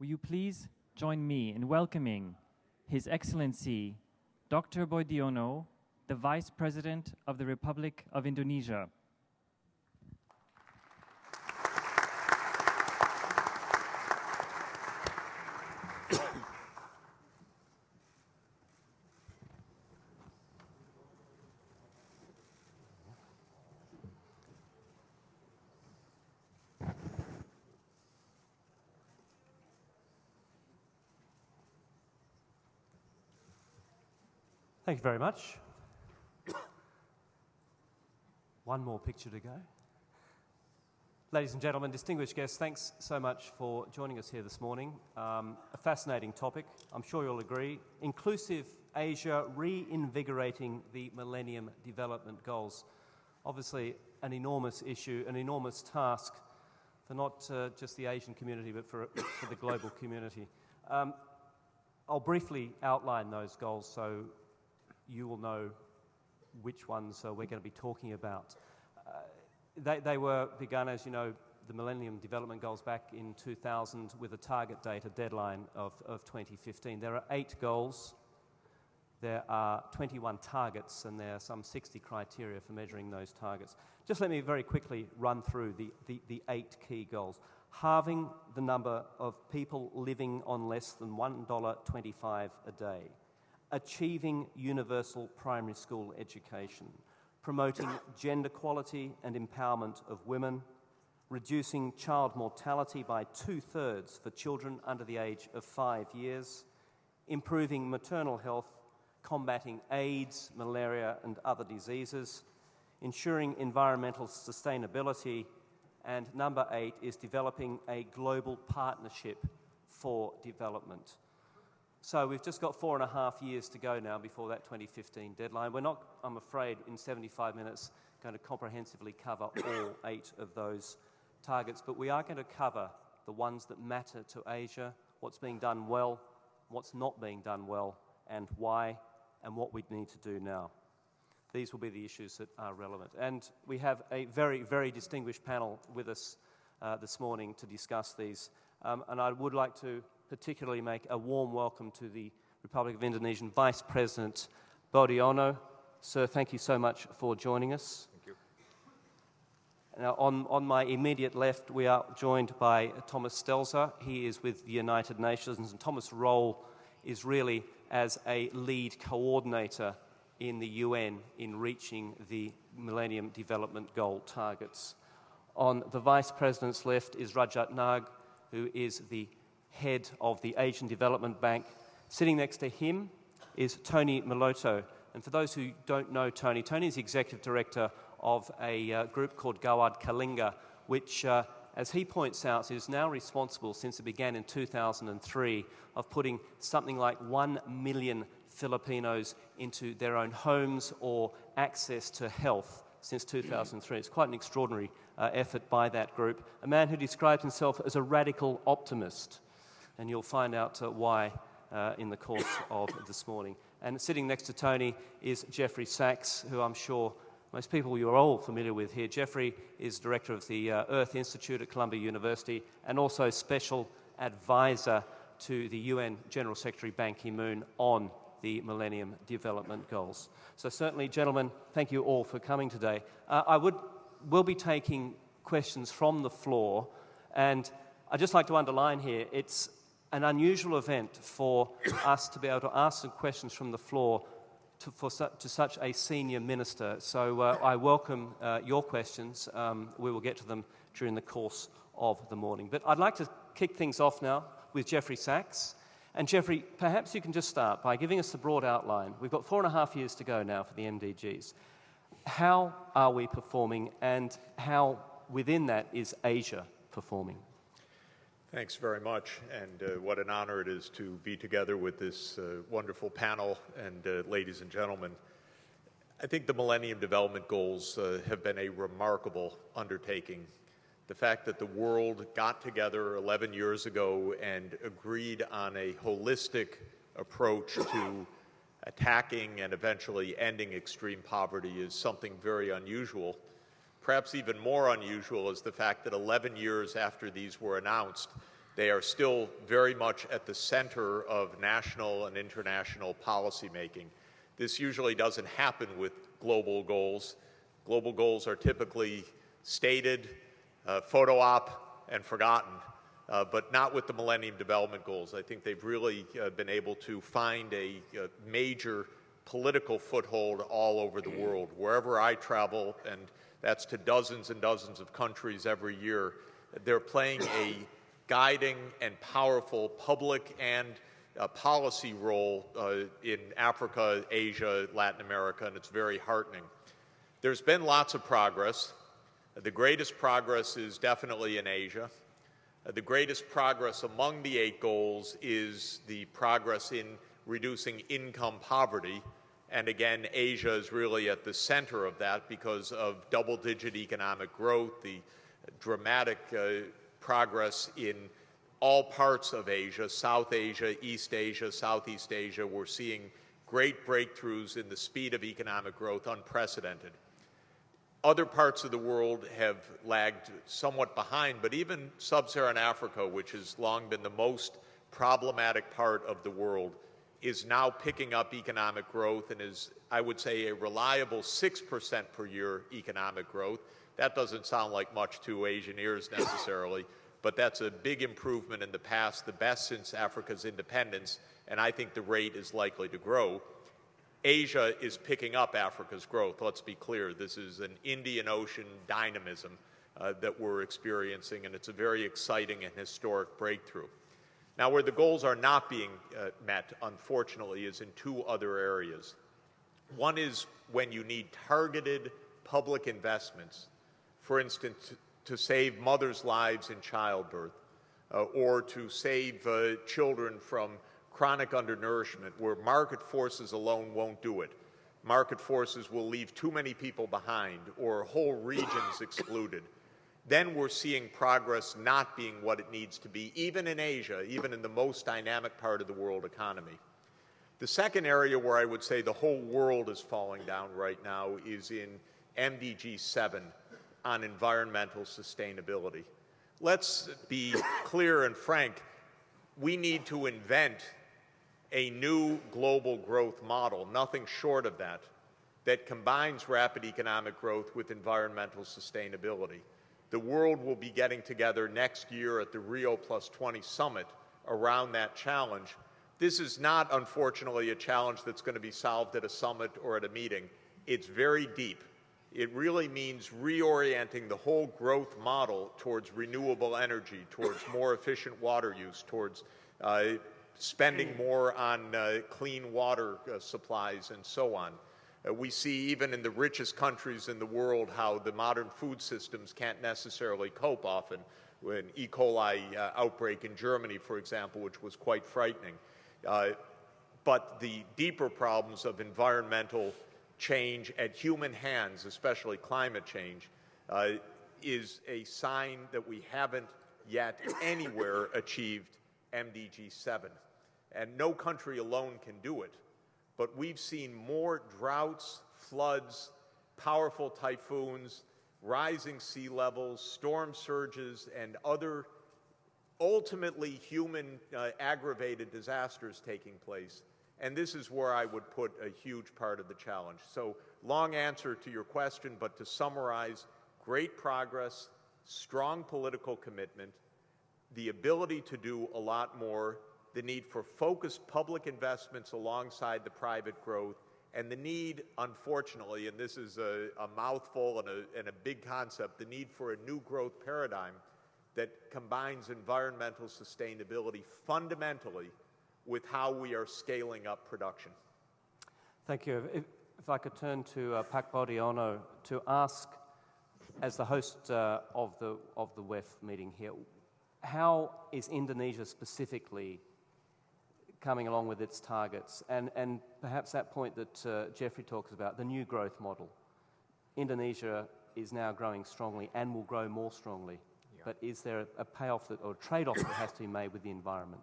Will you please join me in welcoming His Excellency Dr. Boediono, the Vice President of the Republic of Indonesia. Thank you very much. One more picture to go. Ladies and gentlemen, distinguished guests, thanks so much for joining us here this morning. Um, a fascinating topic, I'm sure you'll agree. Inclusive Asia reinvigorating the Millennium Development Goals. Obviously, an enormous issue, an enormous task for not uh, just the Asian community, but for, for the global community. Um, I'll briefly outline those goals so you will know which ones uh, we're going to be talking about. Uh, they, they were begun, as you know, the Millennium Development Goals back in 2000 with a target date, a deadline of, of 2015. There are eight goals. There are 21 targets, and there are some 60 criteria for measuring those targets. Just let me very quickly run through the, the, the eight key goals. Halving the number of people living on less than $1.25 a day achieving universal primary school education, promoting gender equality and empowerment of women, reducing child mortality by two thirds for children under the age of five years, improving maternal health, combating AIDS, malaria, and other diseases, ensuring environmental sustainability, and number eight is developing a global partnership for development. So we've just got four and a half years to go now before that 2015 deadline. We're not, I'm afraid, in 75 minutes going to comprehensively cover all eight of those targets, but we are going to cover the ones that matter to Asia, what's being done well, what's not being done well, and why, and what we need to do now. These will be the issues that are relevant. And we have a very, very distinguished panel with us uh, this morning to discuss these. Um, and I would like to particularly make a warm welcome to the Republic of Indonesian Vice President Boediono. Sir, thank you so much for joining us. Thank you. Now, on, on my immediate left, we are joined by Thomas Stelzer. He is with the United Nations, and Thomas' role is really as a lead coordinator in the UN in reaching the Millennium Development Goal targets. On the Vice President's left is Rajat Nag, who is the head of the Asian Development Bank. Sitting next to him is Tony Meloto. And for those who don't know Tony, Tony is the executive director of a uh, group called Gawad Kalinga, which, uh, as he points out, is now responsible since it began in 2003 of putting something like 1 million Filipinos into their own homes or access to health since 2003. It's quite an extraordinary uh, effort by that group. A man who describes himself as a radical optimist and you'll find out uh, why uh, in the course of this morning. And sitting next to Tony is Jeffrey Sachs, who I'm sure most people you're all familiar with here. Jeffrey is director of the uh, Earth Institute at Columbia University and also special advisor to the UN General Secretary Ban Ki moon on the Millennium Development Goals. So, certainly, gentlemen, thank you all for coming today. Uh, I would, will be taking questions from the floor, and I'd just like to underline here it's an unusual event for us to be able to ask some questions from the floor to, for su to such a senior minister. So uh, I welcome uh, your questions. Um, we will get to them during the course of the morning. But I'd like to kick things off now with Jeffrey Sachs. And Jeffrey, perhaps you can just start by giving us the broad outline. We've got four and a half years to go now for the MDGs. How are we performing, and how within that is Asia performing? Thanks very much, and uh, what an honor it is to be together with this uh, wonderful panel and uh, ladies and gentlemen. I think the Millennium Development Goals uh, have been a remarkable undertaking. The fact that the world got together 11 years ago and agreed on a holistic approach to attacking and eventually ending extreme poverty is something very unusual. Perhaps even more unusual is the fact that 11 years after these were announced, They are still very much at the center of national and international policymaking. This usually doesn't happen with global goals. Global goals are typically stated, uh, photo op, and forgotten, uh, but not with the Millennium Development Goals. I think they've really uh, been able to find a, a major political foothold all over the world. Wherever I travel, and that's to dozens and dozens of countries every year, they're playing a guiding and powerful public and uh, policy role uh, in Africa, Asia, Latin America, and it's very heartening. There's been lots of progress. The greatest progress is definitely in Asia. The greatest progress among the eight goals is the progress in reducing income poverty. And again, Asia is really at the center of that because of double digit economic growth, the dramatic uh, progress in all parts of Asia, South Asia, East Asia, Southeast Asia. We're seeing great breakthroughs in the speed of economic growth, unprecedented. Other parts of the world have lagged somewhat behind, but even sub Saharan Africa, which has long been the most problematic part of the world, is now picking up economic growth and is, I would say, a reliable 6% per year economic growth. That doesn't sound like much to Asian ears necessarily, but that's a big improvement in the past, the best since Africa's independence, and I think the rate is likely to grow. Asia is picking up Africa's growth. Let's be clear. This is an Indian Ocean dynamism uh, that we're experiencing, and it's a very exciting and historic breakthrough. Now, where the goals are not being uh, met, unfortunately, is in two other areas. One is when you need targeted public investments for instance, to save mothers' lives in childbirth, uh, or to save uh, children from chronic undernourishment, where market forces alone won't do it. Market forces will leave too many people behind, or whole regions excluded. Then we're seeing progress not being what it needs to be, even in Asia, even in the most dynamic part of the world economy. The second area where I would say the whole world is falling down right now is in MDG 7, on environmental sustainability. Let's be clear and frank. We need to invent a new global growth model, nothing short of that, that combines rapid economic growth with environmental sustainability. The world will be getting together next year at the Rio Plus 20 summit around that challenge. This is not, unfortunately, a challenge that's going to be solved at a summit or at a meeting. It's very deep. It really means reorienting the whole growth model towards renewable energy, towards more efficient water use, towards uh, spending more on uh, clean water uh, supplies, and so on. Uh, we see even in the richest countries in the world how the modern food systems can't necessarily cope often. An E. coli uh, outbreak in Germany, for example, which was quite frightening. Uh, but the deeper problems of environmental change at human hands, especially climate change, uh, is a sign that we haven't yet anywhere achieved MDG 7. And no country alone can do it. But we've seen more droughts, floods, powerful typhoons, rising sea levels, storm surges, and other ultimately human uh, aggravated disasters taking place and this is where I would put a huge part of the challenge. So, long answer to your question, but to summarize, great progress, strong political commitment, the ability to do a lot more, the need for focused public investments alongside the private growth, and the need, unfortunately, and this is a, a mouthful and a, and a big concept, the need for a new growth paradigm that combines environmental sustainability fundamentally with how we are scaling up production. Thank you. If, if I could turn to uh, Pak Boediono to ask, as the host uh, of, the, of the WEF meeting here, how is Indonesia specifically coming along with its targets? And, and perhaps that point that uh, Jeffrey talks about, the new growth model. Indonesia is now growing strongly and will grow more strongly. Yeah. But is there a payoff that, or a trade off that has to be made with the environment?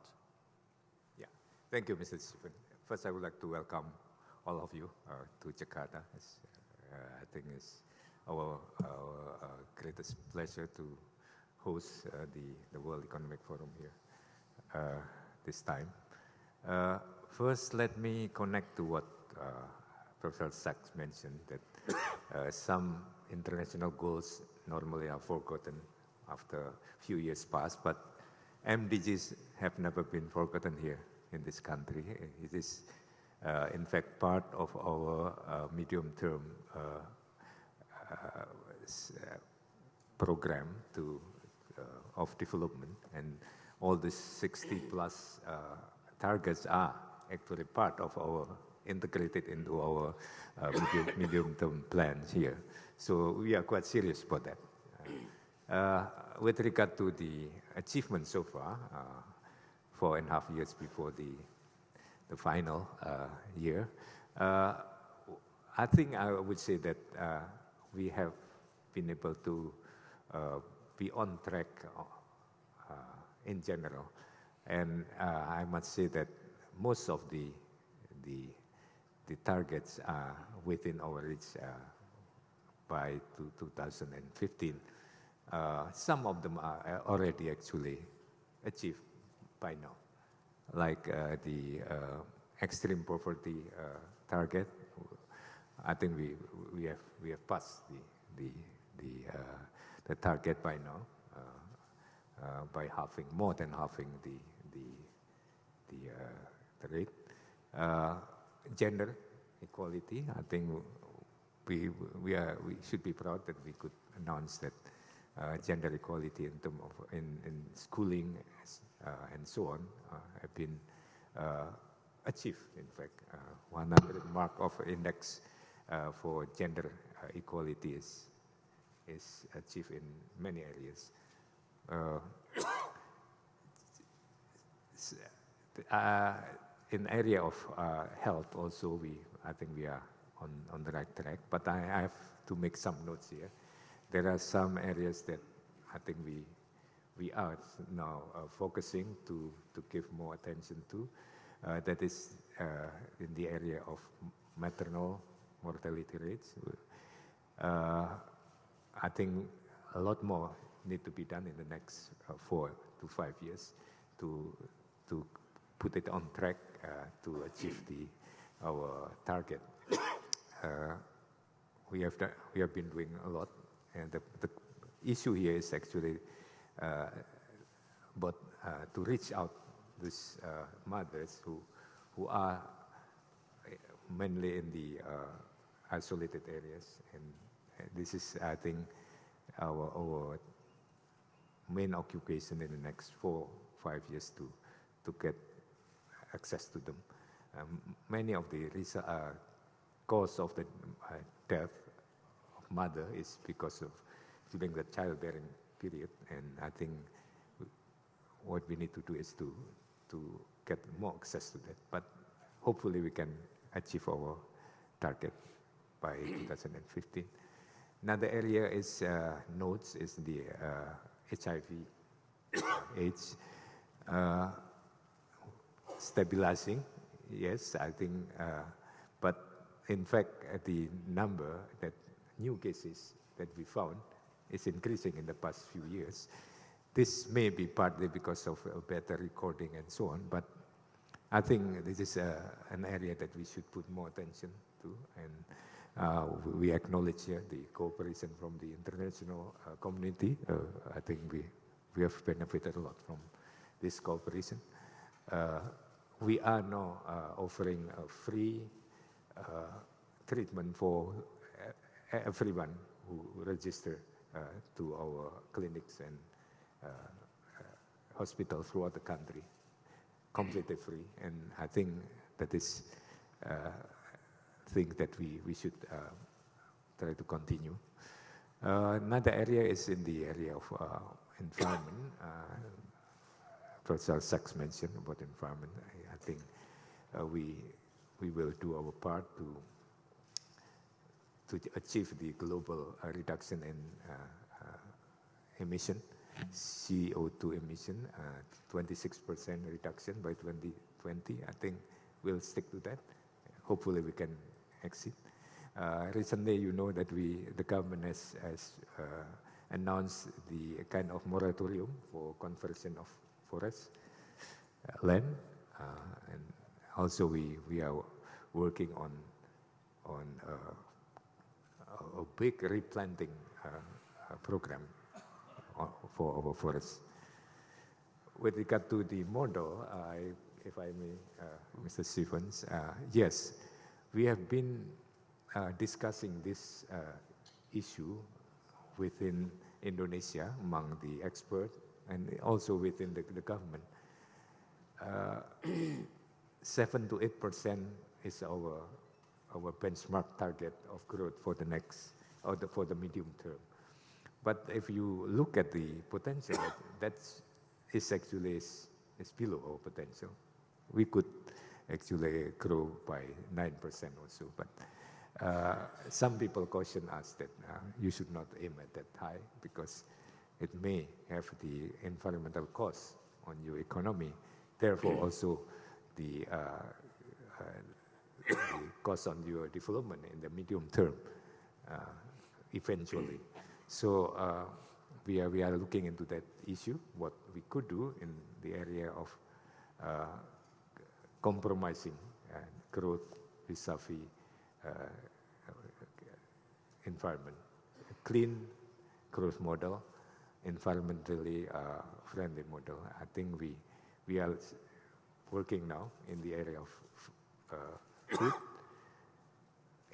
Yeah. Thank you, Mr. Stephen. First, I would like to welcome all of you uh, to Jakarta. Uh, I think it's our, our uh, greatest pleasure to host uh, the, the World Economic Forum here. this time. First, let me connect to what Professor Sachs mentioned that some international goals normally are forgotten after a few years pass, but MDGs have never been forgotten here in this country. It is, uh, in fact, part of our uh, medium-term uh, uh, uh program to, of development, and all these 60 plus targets are actually part of our integrated into our medium-term plans here. So we are quite serious about that. Uh, with regard to the achievement so far, uh, four and a half years before the, the final uh, year, uh, I think I would say that uh, we have been able to uh, be on track in general. And I must say that most of the, the, the targets are within our reach by 2015. Uh, some of them are uh, already actually achieved by now, like uh, the uh, extreme poverty uh, target. I think we we have we have passed the the the, the target by now by halving more than halving the the the, the rate. gender equality, I think we, we, are, we should be proud that we could announce that uh, gender equality in terms of in, in schooling uh, and so on uh, have been uh, achieved. In fact, uh, 100 mark of index uh, for gender equality is is achieved in many areas. in area of health also, we I think we are on, on the right track. But I, I have to make some notes here. There are some areas that I think we, we are now uh, focusing to, to give more attention to. Uh, that is uh, in the area of maternal mortality rates. Uh, I think a lot more need to be done in the next uh, four to five years to, to put it on track uh, to achieve the, our target. Uh, we have done, we have been doing a lot, and the, the issue here is actually, but uh, to reach out these uh, mothers who who are mainly in the uh, isolated areas, and this is I think our our main occupation in the next four five years to to get access to them. Um, many of the uh, cause of the uh, death of mother is because of during the childbearing period. And I think what we need to do is to, to get more access to that. But hopefully we can achieve our target by 2015. Another area is uh, is the uh, HIV AIDS uh, stabilizing. Yes, I think, uh, but in fact, the number that new cases that we found is increasing in the past few years. This may be partly because of better recording and so on, but I think this is uh, an area that we should put more attention to, and uh, we acknowledge here the cooperation from the international uh, community. Uh, I think we, we have benefited a lot from this cooperation. Uh, we are now uh, offering a free uh, treatment for everyone who register uh, to our clinics and uh, hospitals throughout the country, completely free. And I think that is thing that we, we should try to continue. Uh, another area is in the area of uh, environment. Uh, Professor Sachs mentioned about environment. I, I think we we will do our part to to achieve the global uh, reduction in uh, uh, emission, CO2 emission, 26% reduction by 2020. I think we'll stick to that. Hopefully we can exceed. Uh, recently, you know that we, the government has, has uh, announced the kind of moratorium for conversion of forests. land, and also we, we are working on, on a big replanting program for our forests. With regard to the model, if I may, uh, Mr. Stevens, uh, yes, we have been uh, discussing this issue within Indonesia among the experts and also within the, the government. Seven to eight percent is our our benchmark target of growth for the next or the, for the medium term. But if you look at the potential, that's actually is, is below our potential. We could actually grew by 9% or so, but uh, some people caution us that uh, you should not aim at that high because it may have the environmental cost on your economy. Therefore, also the, uh, uh, the cost on your development in the medium term uh, eventually. So uh, we, are, we are looking into that issue, what we could do in the area of uh, compromising growth vis-a-vis uh, environment. A clean growth model, environmentally uh, friendly model. I think we, we are working now in the area of uh, food,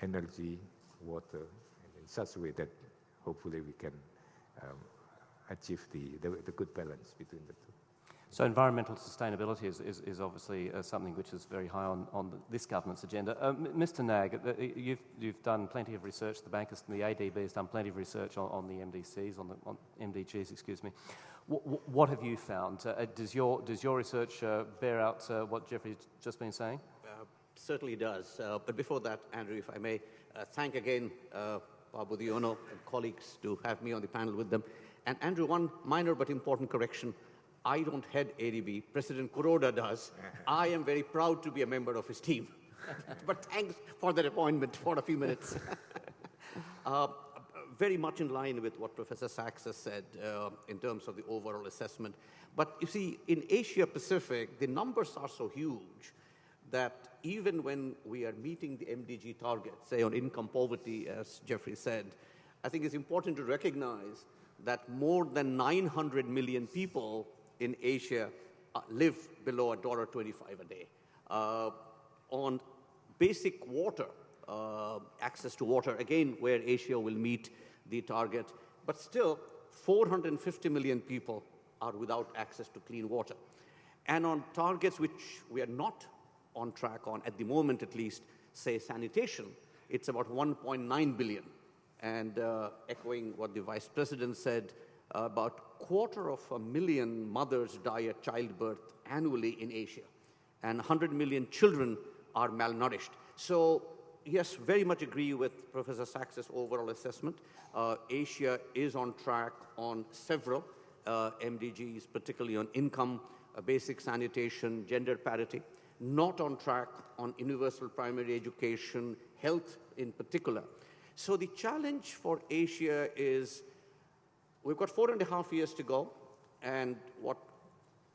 energy, water, and in such a way that hopefully we can um, achieve the, the, the, good balance between the two. So environmental sustainability is, is, is obviously uh, something which is very high on, on the, this government's agenda. Uh, Mr Nag, uh, you've, you've done plenty of research, the bankers the ADB has done plenty of research on, on the MDCs, on the on MDGs, excuse me. W what have you found? Uh, does, your, does your research uh, bear out uh, what Jeffrey's just been saying? certainly does. but before that, Andrew, if I may, thank again Pa Boediono and colleagues to have me on the panel with them. And Andrew, one minor but important correction. I don't head ADB. President Kuroda does. I am very proud to be a member of his team. but thanks for that appointment for a few minutes. uh, very much in line with what Professor Sachs has said uh, in terms of the overall assessment. But you see, in Asia Pacific, the numbers are so huge that even when we are meeting the MDG targets, say on income poverty, as Jeffrey said, I think it's important to recognize that more than 900 million people in Asia uh, live below $1.25 a day. Uh, on basic water, uh, access to water, again, where Asia will meet the target, but still 450 million people are without access to clean water. And on targets which we are not on track on, at the moment at least, say sanitation, it's about 1.9 billion. And uh, echoing what the vice president said, about quarter of a million mothers die at childbirth annually in Asia, and 100 million children are malnourished. So yes, very much agree with Professor Sachs's overall assessment. Uh, Asia is on track on several uh, MDGs, particularly on income, uh, basic sanitation, gender parity not on track on universal primary education, health in particular. So the challenge for Asia is we've got four and a half years to go, and what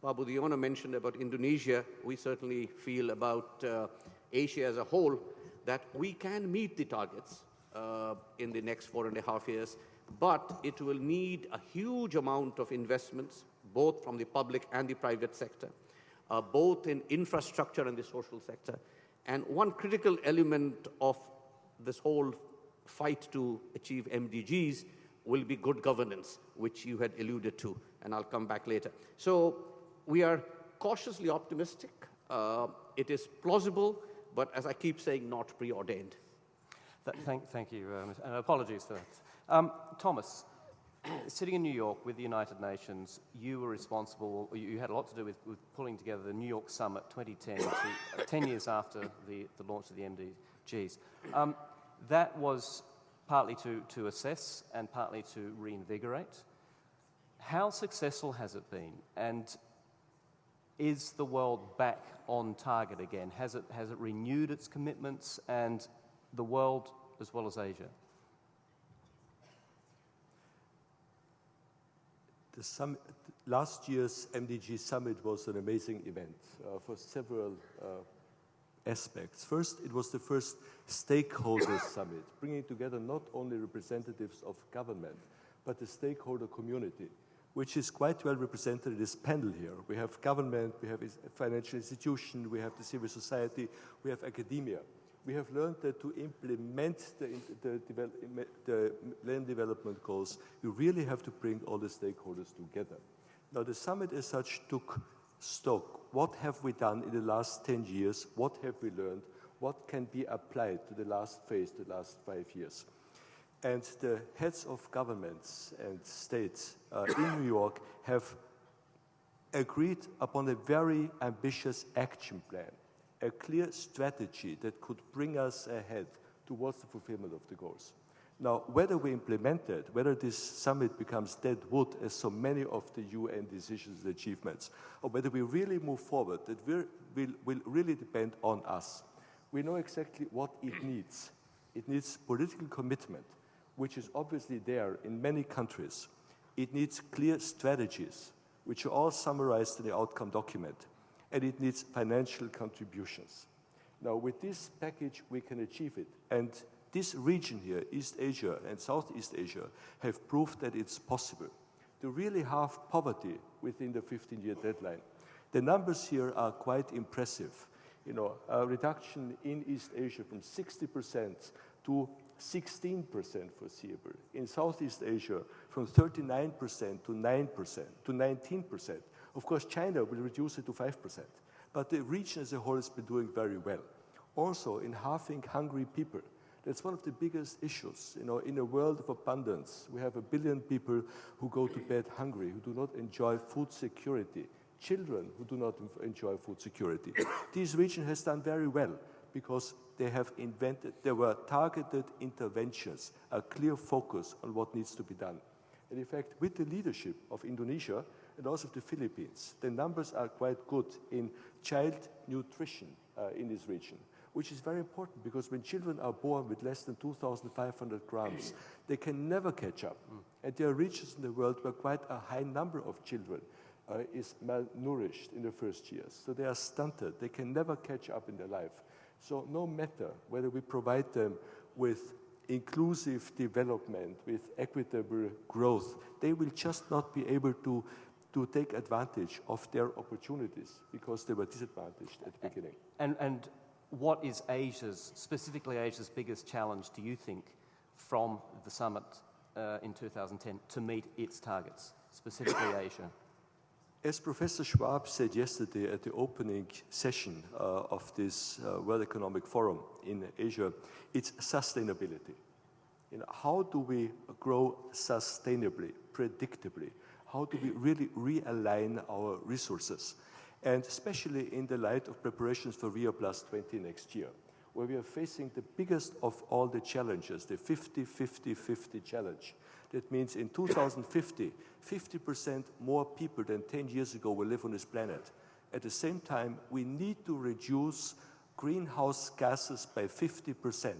Babu Boediono mentioned about Indonesia, we certainly feel about uh, Asia as a whole, that we can meet the targets uh, in the next four and a half years, but it will need a huge amount of investments, both from the public and the private sector uh, both in infrastructure and the social sector. And one critical element of this whole fight to achieve MDGs will be good governance, which you had alluded to, and I'll come back later. So we are cautiously optimistic. Uh, it is plausible, but as I keep saying, not preordained. Th thank, thank you, uh, and apologies for that. Um, Thomas, sitting in New York with the United Nations, you were responsible, you had a lot to do with, with pulling together the New York Summit 2010, to, uh, 10 years after the, the launch of the MDGs. Um, that was partly to, to assess and partly to reinvigorate. How successful has it been? And is the world back on target again? Has it, has it renewed its commitments and the world as well as Asia? the summit, last year's MDG summit was an amazing event uh, for several uh, aspects. First, it was the first stakeholder summit, bringing together not only representatives of government, but the stakeholder community, which is quite well represented in this panel here. We have government, we have financial institution, we have the civil society, we have academia. We have learned that to implement the, the, the land development goals, you really have to bring all the stakeholders together. Now, the summit as such took stock. What have we done in the last 10 years? What have we learned? What can be applied to the last phase, the last five years? And the heads of governments and states uh, in New York have agreed upon a very ambitious action plan, a clear strategy that could bring us ahead towards the fulfillment of the goals. Now, whether we implement it, whether this summit becomes dead wood as so many of the UN decisions and achievements, or whether we really move forward, that will, will really depend on us. We know exactly what it needs. It needs political commitment, which is obviously there in many countries. It needs clear strategies, which are all summarized in the outcome document. And it needs financial contributions. Now, with this package, we can achieve it. And this region here, East Asia and Southeast Asia, have proved that it's possible to really halve poverty within the 15-year deadline. The numbers here are quite impressive. You know, a reduction in East Asia from 60% to 16% foreseeable. In Southeast Asia, from 39% to 9% to 19%. Of course, China will reduce it to 5%. But the region as a whole has been doing very well. Also, in halving hungry people, that's one of the biggest issues. You know, in a world of abundance, we have a billion people who go to bed hungry, who do not enjoy food security, children who do not enjoy food security. this region has done very well because they have invented, there were targeted interventions, a clear focus on what needs to be done. And in fact, with the leadership of Indonesia and also the Philippines, the numbers are quite good in child nutrition uh, in this region which is very important because when children are born with less than 2,500 grams, they can never catch up. Mm. And there are regions in the world where quite a high number of children uh, is malnourished in the first years. So they are stunted. They can never catch up in their life. So no matter whether we provide them with inclusive development, with equitable growth, they will just not be able to to take advantage of their opportunities because they were disadvantaged at the beginning. And, and what is Asia's, specifically Asia's biggest challenge, do you think, from the summit uh, in 2010 to meet its targets, specifically Asia? As Professor Schwab said yesterday at the opening session uh, of this uh, World Economic Forum in Asia, it's sustainability. You know, how do we grow sustainably, predictably? How do we really realign our resources? And especially in the light of preparations for Rio Plus 20 next year, where we are facing the biggest of all the challenges, the 50-50-50 challenge. That means in 2050, 50% more people than 10 years ago will live on this planet. At the same time, we need to reduce greenhouse gases by 50%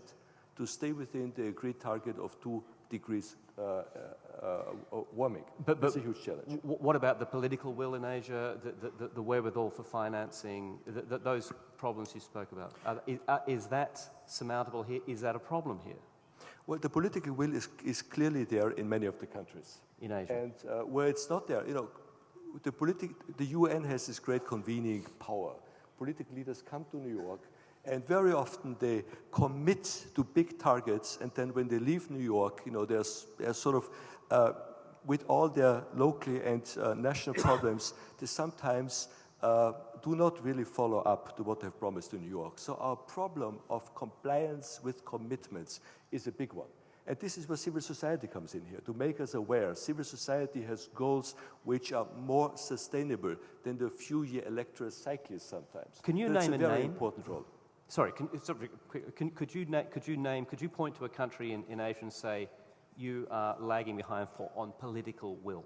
to stay within the agreed target of 2 degrees uh, uh, warming. But, but That's a huge challenge. what about the political will in Asia, the, the, the wherewithal for financing, the, those problems you spoke about? Is, is, that surmountable here? Is that a problem here? Well, the political will is, is clearly there in many of the countries. In Asia. And uh, where it's not there, you know, the, politi- the UN has this great convening power. Political leaders come to New York and very often they commit to big targets, and then when they leave New York, you know, they're, they're sort of, uh, with all their local and uh, national problems, they sometimes uh, do not really follow up to what they've promised to New York. So our problem of compliance with commitments is a big one. And this is where civil society comes in here, to make us aware. Civil society has goals which are more sustainable than the few-year electoral cycles sometimes. Can you That's name a, a very name? important role. Sorry, can, sorry can, could, you could you name, could you point to a country in, in Asia and say you are lagging behind for on political will?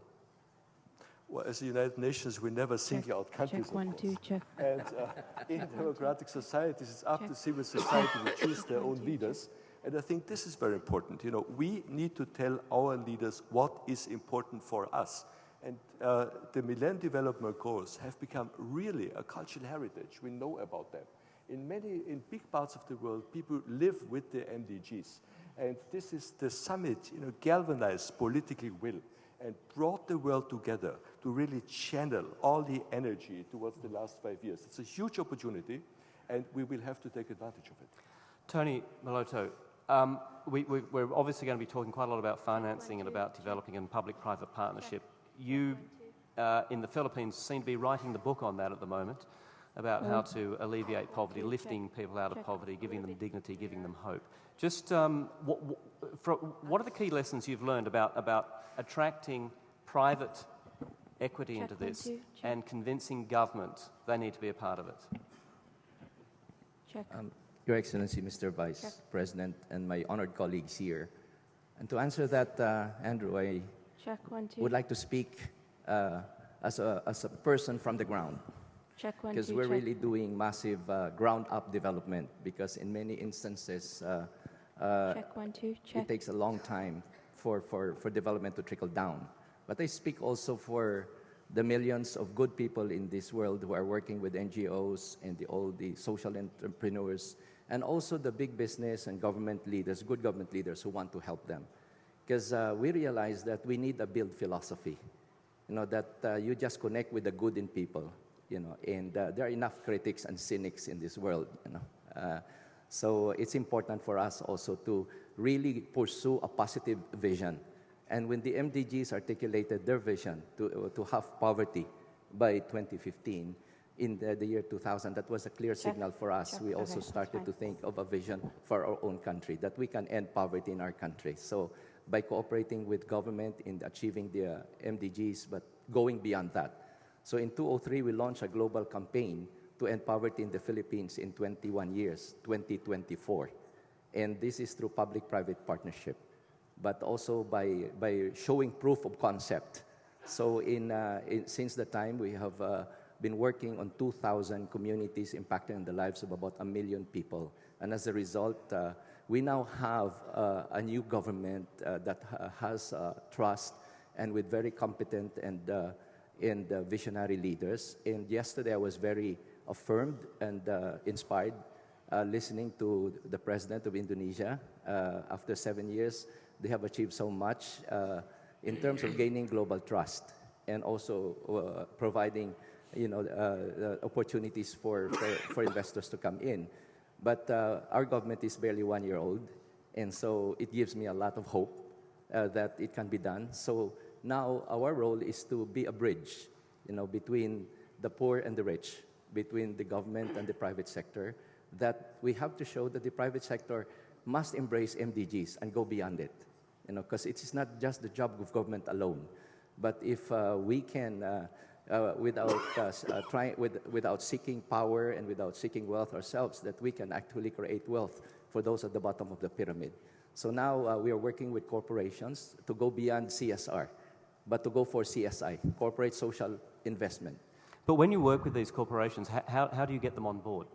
Well, as the United Nations, we never single out countries. Check one, two, check. And uh, in democratic societies, it's up check. to civil society to choose their own leaders. And I think this is very important. You know, we need to tell our leaders what is important for us. And uh, the Millennium Development Goals have become really a cultural heritage. We know about them. In many, in big parts of the world, people live with the MDGs. And this is the summit, you know, galvanized political will and brought the world together to really channel all the energy towards the last five years. It's a huge opportunity, and we will have to take advantage of it. Tony Meloto, um, we, are obviously going to be talking quite a lot about financing and about developing and public-private partnership. You, uh, in the Philippines, seem to be writing the book on that at the moment, about how to alleviate poverty, lifting people out of poverty, giving them dignity, giving them hope. Just um, what, what, are the key lessons you've learned about, about attracting private equity into this and convincing government they need to be a part of it? Um, Your Excellency, Mr. Vice Check. President, and my honored colleagues here. And to answer that, uh, Andrew, I Check, one, would like to speak uh, as, a, as a person from the ground. Because we're check. really doing massive uh, ground up development because in many instances, uh, uh, check one, two, check. it takes a long time for, for, for development to trickle down. But I speak also for the millions of good people in this world who are working with NGOs and the, all the social entrepreneurs, and also the big business and government leaders, good government leaders who want to help them. Because uh, we realize that we need a build philosophy, you know, that uh, you just connect with the good in people, you know, and uh, there are enough critics and cynics in this world, you know. So it's important for us also to really pursue a positive vision. And when the MDGs articulated their vision to, to have poverty by 2015, in the, the, year 2000, that was a clear signal for us. We also started to think of a vision for our own country, that we can end poverty in our country. So by cooperating with government in achieving the uh, MDGs, but going beyond that. So in 2003, we launched a global campaign to end poverty in the Philippines in 21 years, 2024. And this is through public-private partnership, but also by, by showing proof of concept. So in, uh, in since the time, we have uh, been working on 2,000 communities impacting the lives of about a million people. And as a result, uh, we now have uh, a new government uh, that ha has uh, trust and with very competent and, and visionary leaders. And yesterday I was very affirmed and uh, inspired uh, listening to the president of Indonesia. Uh, after seven years, they have achieved so much in terms of gaining global trust and also providing you know, opportunities for, for, for, investors to come in. But our government is barely one year old, and so it gives me a lot of hope uh, that it can be done. So now our role is to be a bridge, you know, between the poor and the rich, between the government and the private sector that we have to show that the private sector must embrace MDGs and go beyond it. You know, because it is not just the job of government alone. But if uh, we can, uh, uh, without, uh, uh, trying, with, without seeking power and without seeking wealth ourselves, that we can actually create wealth for those at the bottom of the pyramid. So now uh, we are working with corporations to go beyond CSR, but to go for CSI, corporate social investment. But when you work with these corporations, how, how do you get them on board?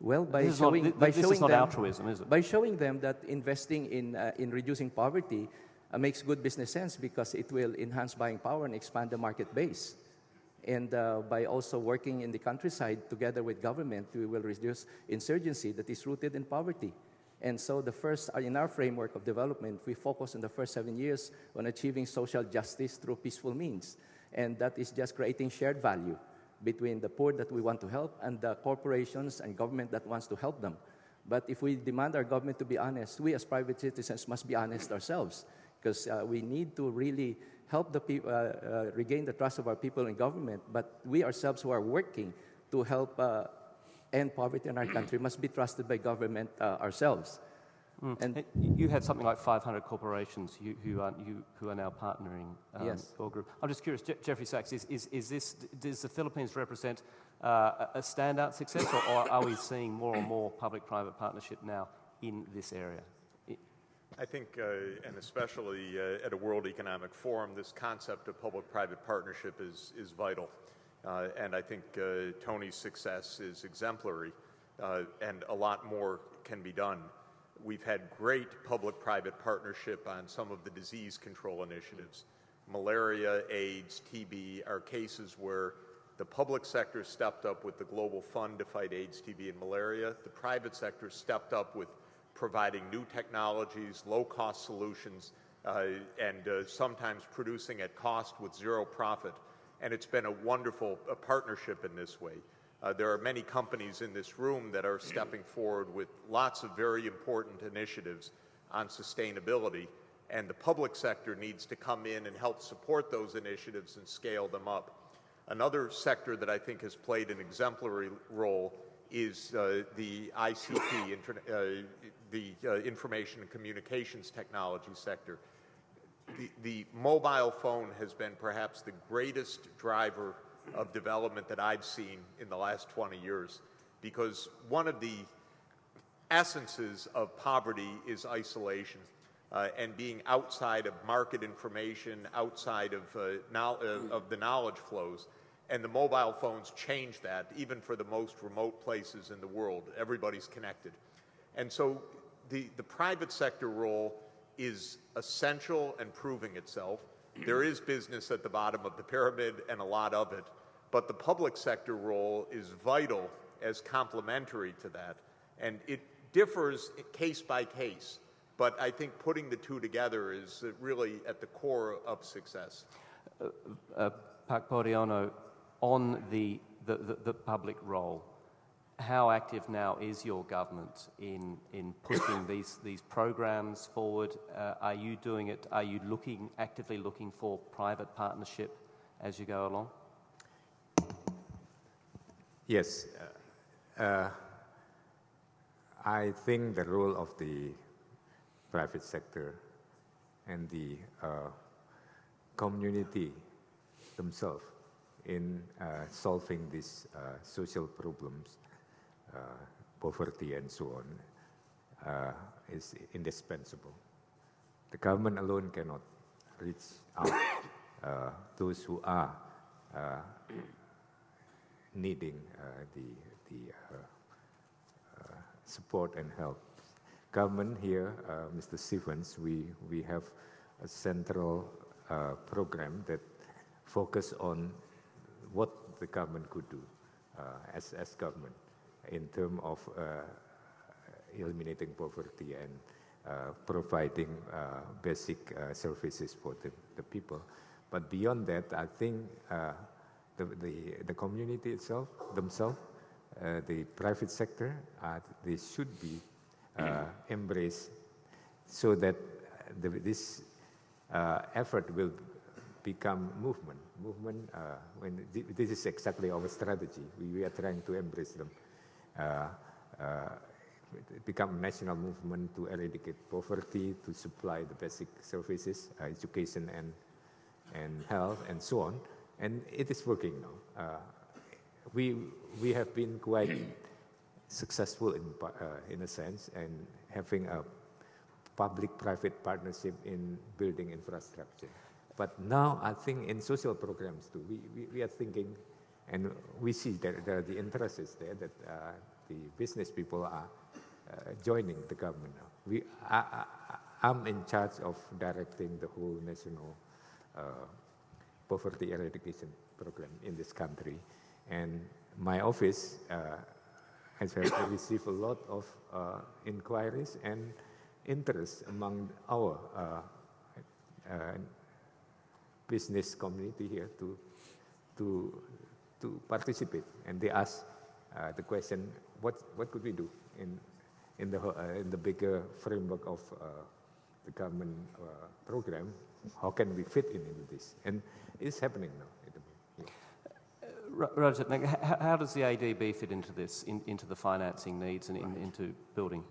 Well, by showing, not, by this showing them, altruism, is it? By showing them that investing in, uh, in reducing poverty uh, makes good business sense because it will enhance buying power and expand the market base. And uh, by also working in the countryside together with government, we will reduce insurgency that is rooted in poverty. And so the first, uh, in our framework of development, we focus in the first seven years on achieving social justice through peaceful means and that is just creating shared value between the poor that we want to help and the corporations and government that wants to help them. But if we demand our government to be honest, we as private citizens must be honest ourselves because uh, we need to really help the people uh, uh, regain the trust of our people in government. But we ourselves who are working to help uh, end poverty in our country must be trusted by government uh, ourselves. Mm. And you have something like 500 corporations who, who, are, you, who are now partnering um, yes. your group. I'm just curious, Je Jeffrey Sachs, is, is, is this, does the Philippines represent uh, a standout success, or, or, are we seeing more and more public-private partnership now in this area? I think, uh, and especially uh, at a World Economic Forum, this concept of public-private partnership is, is vital. Uh, and I think uh, Tony's success is exemplary, uh, and a lot more can be done. We've had great public-private partnership on some of the disease control initiatives. malaria, AIDS, TB are cases where the public sector stepped up with the Global Fund to fight AIDS, TB, and malaria. The private sector stepped up with providing new technologies, low-cost solutions, uh, and uh, sometimes producing at cost with zero profit. And it's been a wonderful uh, partnership in this way. Uh, there are many companies in this room that are stepping forward with lots of very important initiatives on sustainability, and the public sector needs to come in and help support those initiatives and scale them up. Another sector that I think has played an exemplary role is uh, the ICT, uh, the uh, information and communications technology sector. The, the mobile phone has been perhaps the greatest driver of development that I've seen in the last 20 years because one of the essences of poverty is isolation uh, and being outside of market information, outside of, uh, uh, of the knowledge flows. And the mobile phones change that, even for the most remote places in the world. Everybody's connected. And so the, the private sector role is essential and proving itself. There is business at the bottom of the pyramid and a lot of it, but the public sector role is vital as complementary to that. And it differs case by case, but I think putting the two together is really at the core of success. Uh, uh, on the, the, the, the public role, how active now is your government in, in pushing these, these programs forward? Uh, are you doing it? Are you looking, actively looking for private partnership as you go along? Yes. Uh, uh, I think the role of the private sector and the uh, community themselves in uh, solving these uh, social problems, Uh, poverty and so on, uh, is indispensable. The government alone cannot reach out uh, those who are uh, needing uh, the, the support and help. Government here, Mr. Stevens, we, we have a central program that focus on what the government could do uh, as, as government in terms of uh, eliminating poverty and uh, providing basic services for the, the people. But beyond that, I think the, the, the community itself, themselves, uh, the private sector, uh, they should be uh, embraced so that the, this effort will become movement. Movement, uh, when this is exactly our strategy. We, we are trying to embrace them. Uh, uh, become a national movement to eradicate poverty, to supply the basic services, uh, education and, and health, and so on. And it is working now. We, we have been quite successful in, in a sense and having a public-private partnership in building infrastructure. But now I think in social programs too, we, we, we are thinking and we see that there, are the interest is there that uh, the business people are uh, joining the government. We, I, am in charge of directing the whole national uh, poverty eradication program in this country. And my office uh, has received a lot of uh, inquiries and interest among our uh, business community here to, to, to participate. And they ask uh, the question, what, what could we do in, in, the, uh, in the bigger framework of uh, the government uh, program? How can we fit in into this? And it's happening now. Uh, Rajat, how, how does the ADB fit into this, in, into the financing needs and in, into building?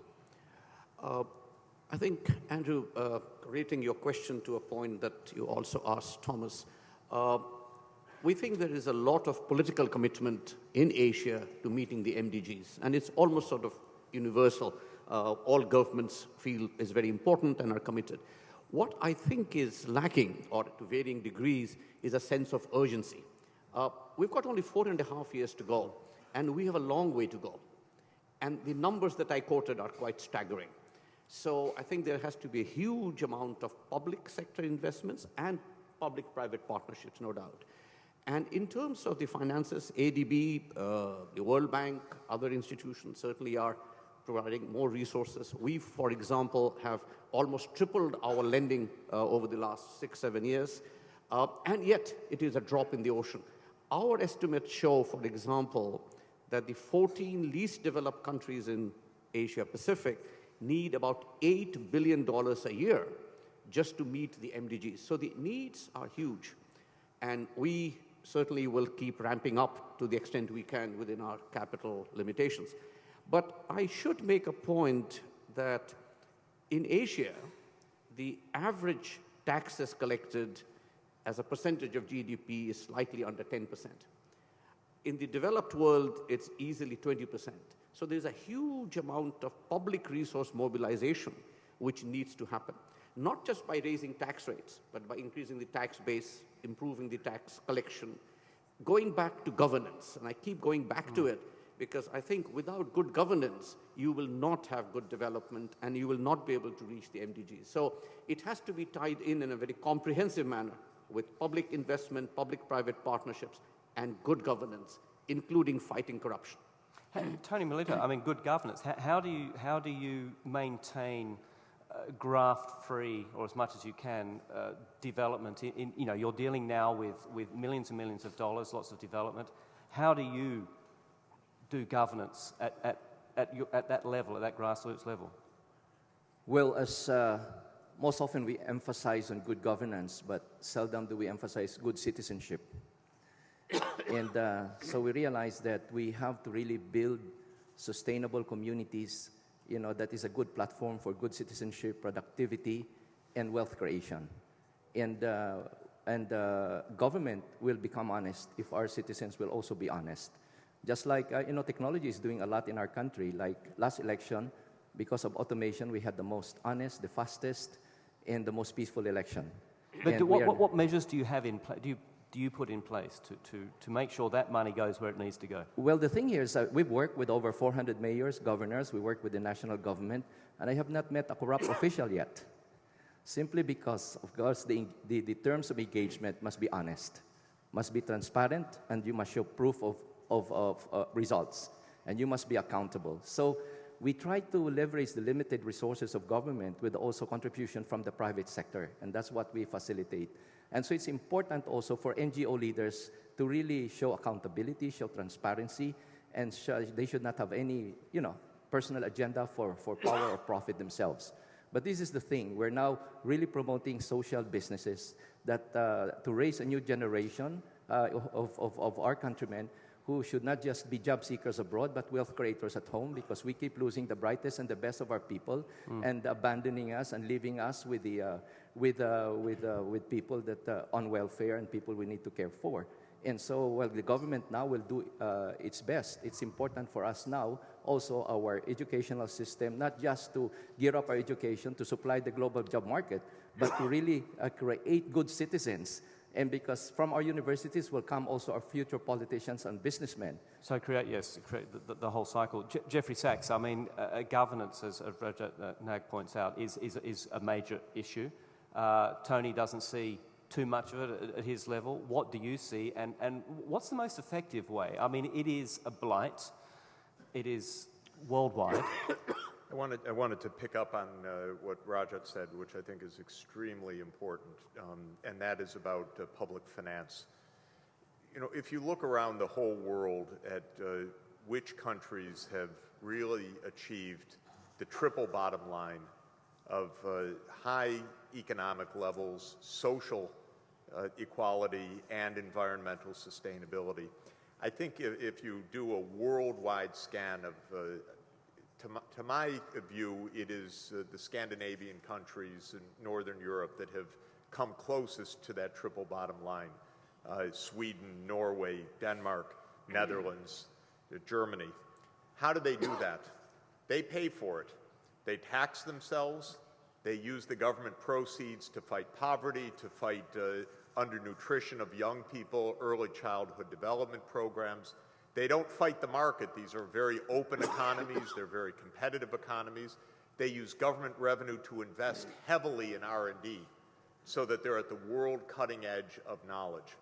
Uh, I think, Andrew, uh, relating your question to a point that you also asked Thomas, uh, we think there is a lot of political commitment in Asia to meeting the MDGs, and it's almost sort of universal. Uh, all governments feel is very important and are committed. What I think is lacking, or to varying degrees, is a sense of urgency. Uh, we've got only four and a half years to go, and we have a long way to go. And the numbers that I quoted are quite staggering. So I think there has to be a huge amount of public sector investments and public-private partnerships, no doubt. And in terms of the finances, ADB, uh, the World Bank, other institutions certainly are providing more resources. We, for example, have almost tripled our lending uh, over the last six, seven years, uh, and yet it is a drop in the ocean. Our estimates show, for example, that the 14 least developed countries in Asia Pacific need about $8 billion a year just to meet the MDGs. So the needs are huge. And we certainly will keep ramping up to the extent we can within our capital limitations. But I should make a point that in Asia, the average taxes collected as a percentage of GDP is slightly under 10%. In the developed world, it's easily 20%. So there's a huge amount of public resource mobilization which needs to happen, not just by raising tax rates, but by increasing the tax base, improving the tax collection, going back to governance. And I keep going back mm. to it because I think without good governance, you will not have good development and you will not be able to reach the MDGs. So it has to be tied in in a very comprehensive manner with public investment, public-private partnerships, and good governance, including fighting corruption. Tony Meloto, I mean, good governance. How, how do you how do you maintain graft-free, or as much as you can, uh, development? In, in, you know, you're dealing now with with millions and millions of dollars, lots of development. How do you do governance at at at, your, at that level, at that grassroots level? Well, as uh, most often we emphasize on good governance, but seldom do we emphasize good citizenship and uh, so we realized that we have to really build sustainable communities, you know, that is a good platform for good citizenship, productivity, and wealth creation. And, uh, and uh, government will become honest if our citizens will also be honest. Just like, uh, you know, technology is doing a lot in our country. Like last election, because of automation, we had the most honest, the fastest, and the most peaceful election. But do, what, what, measures do you have in place? Do you do you put in place to, to, to make sure that money goes where it needs to go? Well, the thing here is that we've worked with over 400 mayors, governors, we work with the national government, and I have not met a corrupt official yet. Simply because, of course, the, the, the terms of engagement must be honest, must be transparent, and you must show proof of, of, of uh, results, and you must be accountable. So we try to leverage the limited resources of government with also contribution from the private sector, and that's what we facilitate. And so it's important also for NGO leaders to really show accountability, show transparency, and they should not have any, you know, personal agenda for, for power or profit themselves. But this is the thing. We're now really promoting social businesses that uh, to raise a new generation uh, of, of, of our countrymen who should not just be job seekers abroad, but wealth creators at home because we keep losing the brightest and the best of our people mm. and abandoning us and leaving us with, the, uh, with, uh, with, uh, with people that uh, on welfare and people we need to care for. And so, well, the government now will do uh, its best. It's important for us now, also our educational system, not just to gear up our education to supply the global job market, but to really uh, create good citizens and because from our universities will come also our future politicians and businessmen. So create, yes, create the, the whole cycle. Je Jeffrey Sachs, I mean, uh, governance, as uh, Nag points out, is, is, is a major issue. Uh, Tony doesn't see too much of it at, his level. What do you see? And, and what's the most effective way? I mean, it is a blight. It is worldwide. I wanted, I wanted to pick up on uh, what Rajat said, which I think is extremely important, um, and that is about uh, public finance. You know, if you look around the whole world at uh, which countries have really achieved the triple bottom line of uh, high economic levels, social uh, equality, and environmental sustainability, I think if, if you do a worldwide scan of uh, to my, to my view, it is the Scandinavian countries in Northern Europe that have come closest to that triple bottom line. Uh, Sweden, Norway, Denmark, Netherlands, Germany. How do they do that? They pay for it. They tax themselves. They use the government proceeds to fight poverty, to fight uh, undernutrition of young people, early childhood development programs. They don't fight the market. These are very open economies. They're very competitive economies. They use government revenue to invest heavily in R&D. so that they're at the world cutting edge of knowledge.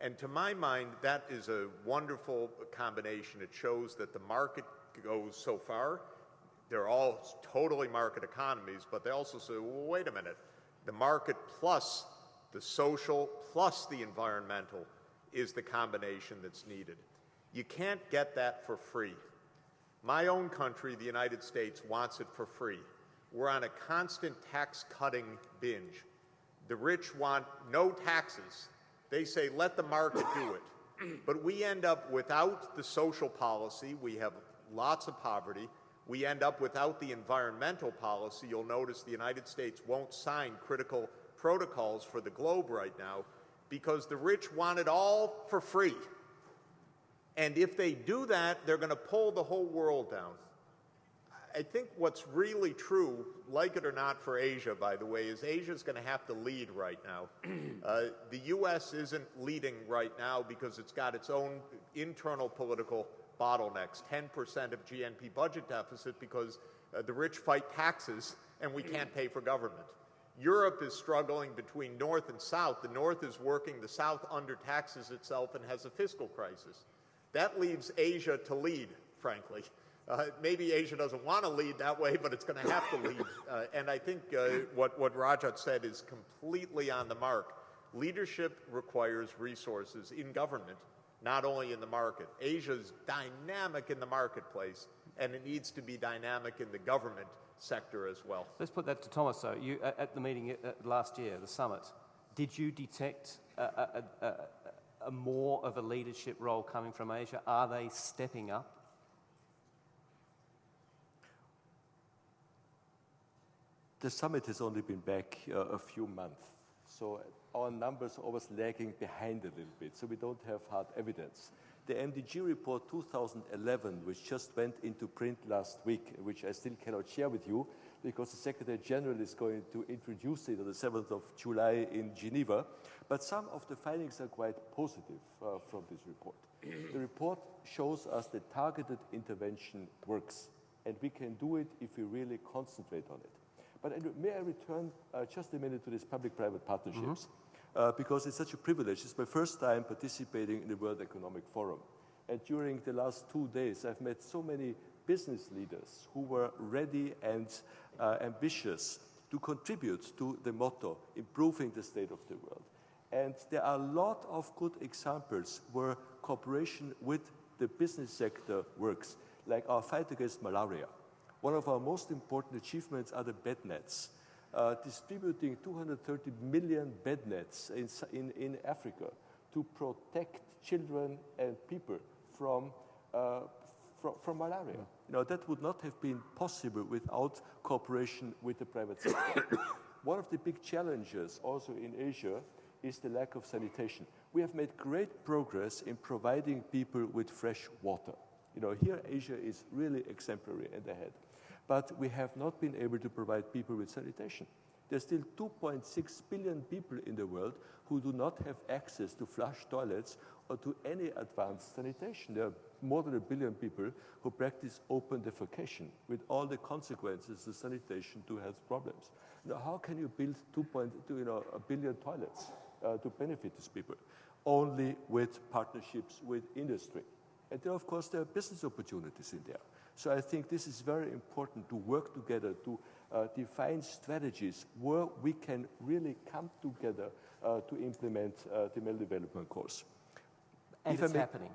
And to my mind, that is a wonderful combination. It shows that the market goes so far. They're all totally market economies, but they also say, well, wait a minute. The market plus the social plus the environmental is the combination that's needed. You can't get that for free. My own country, the United States, wants it for free. We're on a constant tax cutting binge. The rich want no taxes. They say, let the market do it. But we end up without the social policy. We have lots of poverty. We end up without the environmental policy. You'll notice the United States won't sign critical protocols for the globe right now because the rich want it all for free. And if they do that, they're going to pull the whole world down. I think what's really true, like it or not for Asia, by the way, is Asia's going to have to lead right now. Uh, the U.S. isn't leading right now because it's got its own internal political bottlenecks 10% of GNP budget deficit because uh, the rich fight taxes and we can't pay for government. Europe is struggling between North and South. The North is working, the South undertaxes itself and has a fiscal crisis. That leaves Asia to lead, frankly. Uh, maybe Asia doesn't want to lead that way, but it's going to have to lead. Uh, and I think uh, what, what Rajat said is completely on the mark. Leadership requires resources in government, not only in the market. Asia is dynamic in the marketplace, and it needs to be dynamic in the government sector as well. Let's put that to Thomas, though. You, at the meeting uh, last year, the summit, did you detect a, a, a, a more of a leadership role coming from Asia? Are they stepping up? The summit has only been back uh, a few months, so our numbers are always lagging behind a little bit, so we don't have hard evidence. The MDG report 2011, which just went into print last week, which I still cannot share with you because the Secretary General is going to introduce it on the 7th of July in Geneva. But some of the findings are quite positive uh, from this report. the report shows us that targeted intervention works, and we can do it if we really concentrate on it. But may I return uh, just a minute to these public-private partnerships? Mm -hmm. Uh, because it's such a privilege. It's my first time participating in the World Economic Forum. And during the last two days, I've met so many business leaders who were ready and uh, ambitious to contribute to the motto, improving the state of the world. And there are a lot of good examples where cooperation with the business sector works, like our fight against malaria. One of our most important achievements are the bed nets. Uh, distributing 230 million bed nets in, in, in, Africa to protect children and people from, uh, from, from, malaria. You know, that would not have been possible without cooperation with the private sector. One of the big challenges also in Asia is the lack of sanitation. We have made great progress in providing people with fresh water. You know, here Asia is really exemplary and ahead but we have not been able to provide people with sanitation. There's still 2.6 billion people in the world who do not have access to flush toilets or to any advanced sanitation. There are more than a billion people who practice open defecation with all the consequences of sanitation to health problems. Now, how can you build 2.2 you know, a billion toilets uh, to benefit these people? Only with partnerships with industry. And there, of course, there are business opportunities in there. So I think this is very important to work together, to uh, define strategies where we can really come together uh, to implement uh, the Millennium Development Goals. And if it's happening.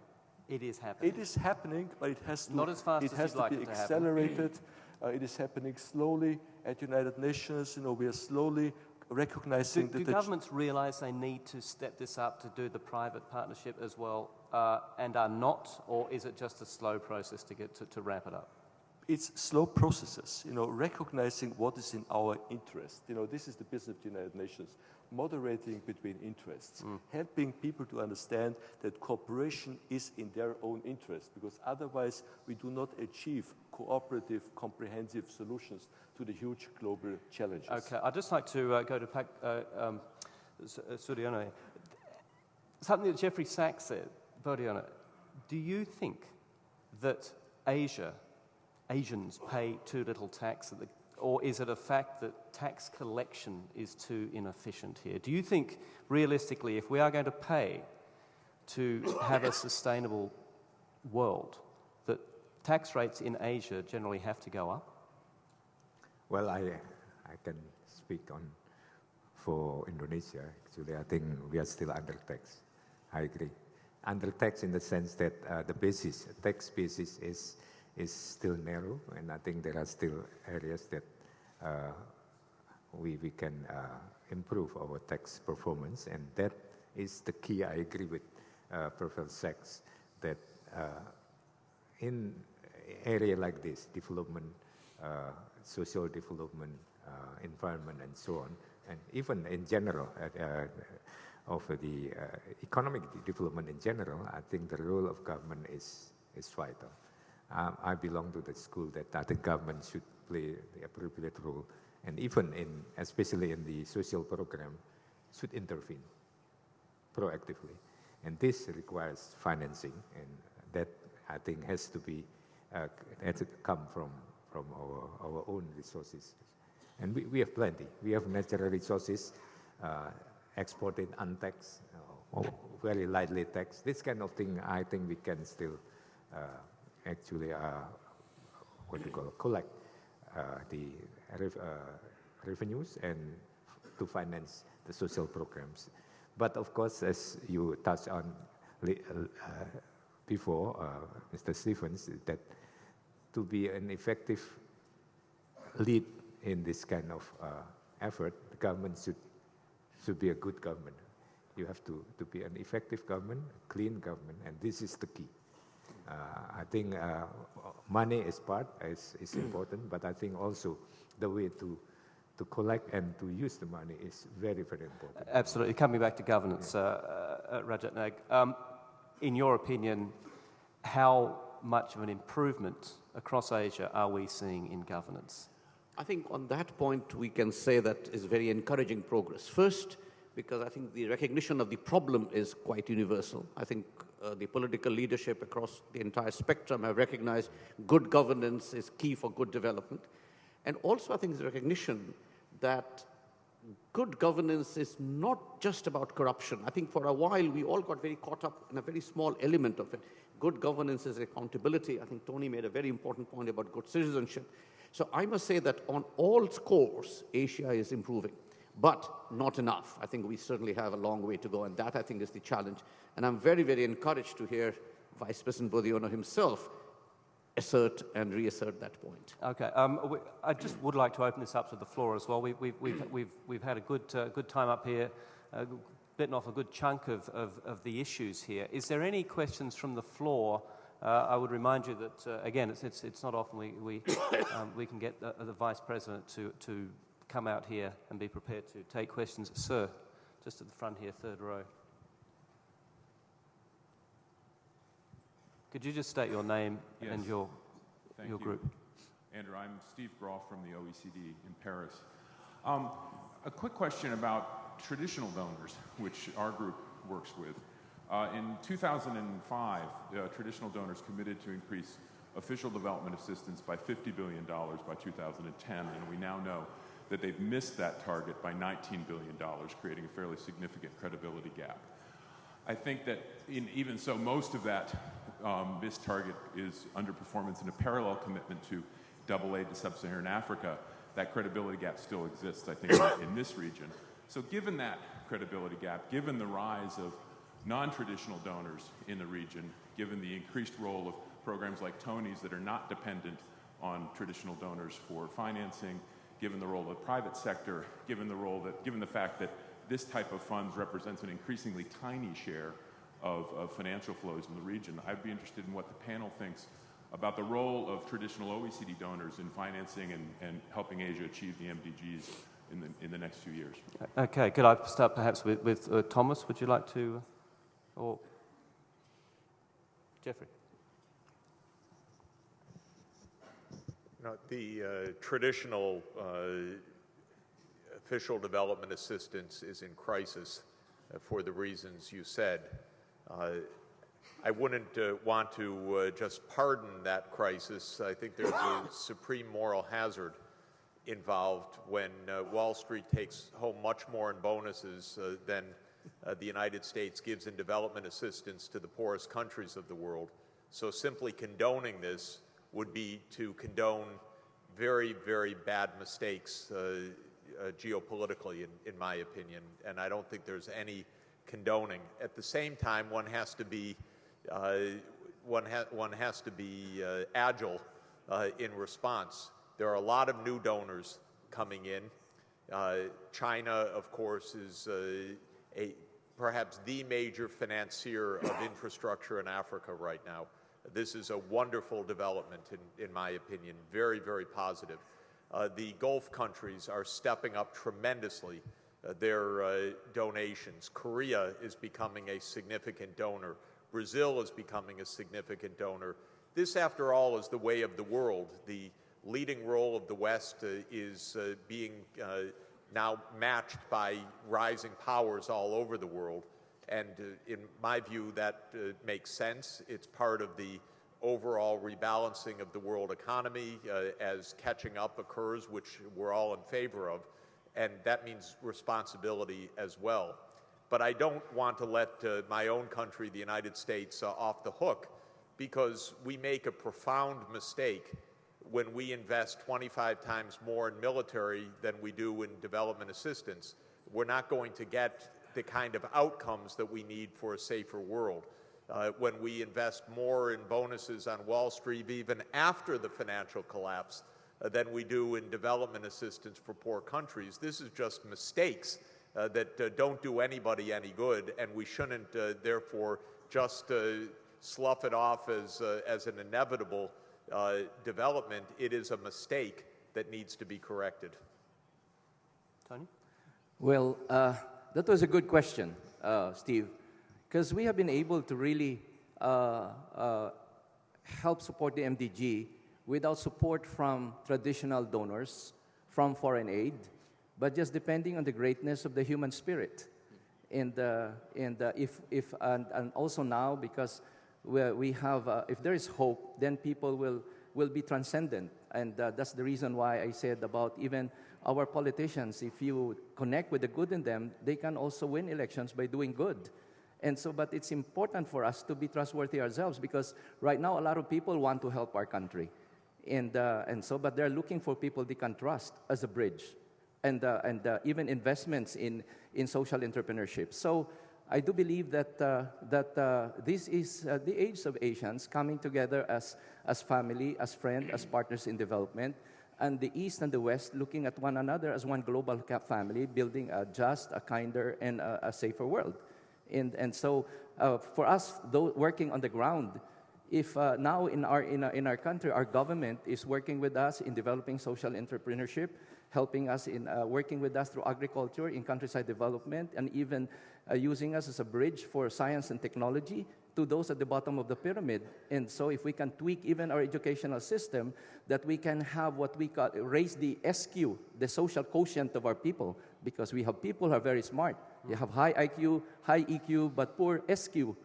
It is happening. It is happening, but it has to, Not as fast it as has to like be it accelerated. Uh, it is happening slowly at United Nations. You know, we are slowly recognizing do, that. Do governments realize they need to step this up to do the private partnership as well uh, and are not, or is it just a slow process to get to, to ramp it up? It's slow processes, you know, recognizing what is in our interest. You know, this is the business of the United Nations moderating between interests, mm. helping people to understand that cooperation is in their own interest, because otherwise we do not achieve cooperative, comprehensive solutions to the huge global challenges. Okay, I'd just like to uh, go to Pak, uh, um, uh, Something that Jeffrey Sachs said, Boediono, do you think that Asia, Asians pay too little tax, the or is it a fact that tax collection is too inefficient here? Do you think, realistically, if we are going to pay to have a sustainable world, tax rates in Asia generally have to go up? Well, I, I can speak on for Indonesia. Actually, I think we are still under tax. I agree. Under tax in the sense that uh, the basis, tax basis is is still narrow, and I think there are still areas that uh, we, we can uh, improve our tax performance, and that is the key. I agree with uh, Professor Sachs that uh, in area like this, development, uh, social development, uh, environment, and so on, and even in general, of the economic development in general, I think the role of government is, is vital. Um, I belong to the school that I think government should play the appropriate role, and even in, especially in the social program, should intervene proactively. And this requires financing, and that I think has to be uh, has to come from from our our own resources, and we, we have plenty. We have natural resources, uh, exported untaxed, uh, very lightly taxed. This kind of thing, I think we can still uh, actually uh, what you call collect uh, the rev revenues and to finance the social programs. But of course, as you touched on before, Mr. Stevens, that to be an effective lead in this kind of uh, effort, the government should, should be a good government. You have to, to be an effective government, a clean government, and this is the key. Uh, I think uh, money is part, is, is important, but I think also the way to to collect and to use the money is very, very important. Absolutely. Coming back to governance, yeah. uh, uh, Rajat Nag, um, in your opinion, how much of an improvement across Asia are we seeing in governance? I think on that point, we can say that is very encouraging progress. First, because I think the recognition of the problem is quite universal. I think uh, the political leadership across the entire spectrum have recognized good governance is key for good development. And also, I think the recognition that good governance is not just about corruption. I think for a while we all got very caught up in a very small element of it. Good governance is accountability. I think Tony made a very important point about good citizenship. So I must say that on all scores, Asia is improving but not enough. I think we certainly have a long way to go, and that I think is the challenge. And I'm very, very encouraged to hear Vice President Boediono himself assert and reassert that point. Okay, um, we, I just would like to open this up to the floor as well. We, have we've, we've, we've, we've had a good, uh, good time up here, uh, bitten off a good chunk of, of, of, the issues here. Is there any questions from the floor? Uh, I would remind you that, uh, again, it's, it's, it's, not often we, we, um, we can get the, the Vice President to, to come out here and be prepared to take questions. Sir, just at the front here, third row. Could you just state your name yes. and your, Thank your you. group? Andrew, I'm Steve Groff from the OECD in Paris. Um, a quick question about traditional donors, which our group works with. Uh, in 2005, uh, traditional donors committed to increase official development assistance by $50 billion by 2010, and we now know that they've missed that target by $19 billion, creating a fairly significant credibility gap. I think that in, even so, most of that um, missed target is underperformance and a parallel commitment to double aid to sub-Saharan Africa. That credibility gap still exists, I think, in this region. So given that credibility gap, given the rise of non-traditional donors in the region, given the increased role of programs like Tony's that are not dependent on traditional donors for financing, given the role of the private sector, given the role that, given the fact that this type of funds represents an increasingly tiny share of, of financial flows in the region. I'd be interested in what the panel thinks about the role of traditional OECD donors in financing and, and helping Asia achieve the MDGs in the, in the next few years. Okay, could I start perhaps with, with uh, Thomas? Would you like to, or Jeffrey? know, the uh, traditional uh, official development assistance is in crisis uh, for the reasons you said. Uh, I wouldn't uh, want to uh, just pardon that crisis. I think there's a supreme moral hazard involved when uh, Wall Street takes home much more in bonuses uh, than uh, the United States gives in development assistance to the poorest countries of the world. So simply condoning this would be to condone very, very bad mistakes uh, uh, geopolitically, in, in, my opinion, and I don't think there's any condoning. At the same time, one has to be uh, one, ha one has to be uh, agile uh, in response. There are a lot of new donors coming in. Uh, China, of course, is a perhaps the major financier of infrastructure in Africa right now. This is a wonderful development, in, in my opinion, very, very positive. Uh, the Gulf countries are stepping up tremendously uh, their uh, donations. Korea is becoming a significant donor. Brazil is becoming a significant donor. This, after all, is the way of the world. The leading role of the West uh, is uh, being uh, now matched by rising powers all over the world. And uh, in my view, that uh, makes sense. It's part of the overall rebalancing of the world economy uh, as catching up occurs, which we're all in favor of. And that means responsibility as well. But I don't want to let uh, my own country, the United States, uh, off the hook because we make a profound mistake when we invest 25 times more in military than we do in development assistance. We're not going to get the kind of outcomes that we need for a safer world. Uh, when we invest more in bonuses on Wall Street, even after the financial collapse, than we do in development assistance for poor countries. This is just mistakes uh, that uh, don't do anybody any good, and we shouldn't, uh, therefore, just uh, slough it off as, as an inevitable development. It is a mistake that needs to be corrected. Tony? Well, that was a good question, uh, Steve, because we have been able to really uh, uh, help support the MDG without support from traditional donors, from foreign aid, but just depending on the greatness of the human spirit. And, uh, and uh, if, if and, and, also now, because we, have, uh, if there is hope, then people will, will be transcendent. And that's the reason why I said about even our politicians, if you connect with the good in them, they can also win elections by doing good. And so, but it's important for us to be trustworthy ourselves because right now a lot of people want to help our country. And, uh, and so, but they're looking for people they can trust as a bridge and, uh, and uh, even investments in, in social entrepreneurship. So I do believe that, uh, that uh, this is uh, the age of Asians coming together as, as family, as friends, as partners in development and the East and the West looking at one another as one global family, building a just, a kinder, and a, a safer world. And, and so uh, for us, though working on the ground, if uh, now in our, in, our, in our country, our government is working with us in developing social entrepreneurship, helping us in uh, working with us through agriculture in countryside development, and even uh, using us as a bridge for science and technology, to those at the bottom of the pyramid. And so if we can tweak even our educational system, that we can have what we call, raise the SQ, the social quotient of our people, because we have people who are very smart. They have high IQ, high EQ, but poor SQ.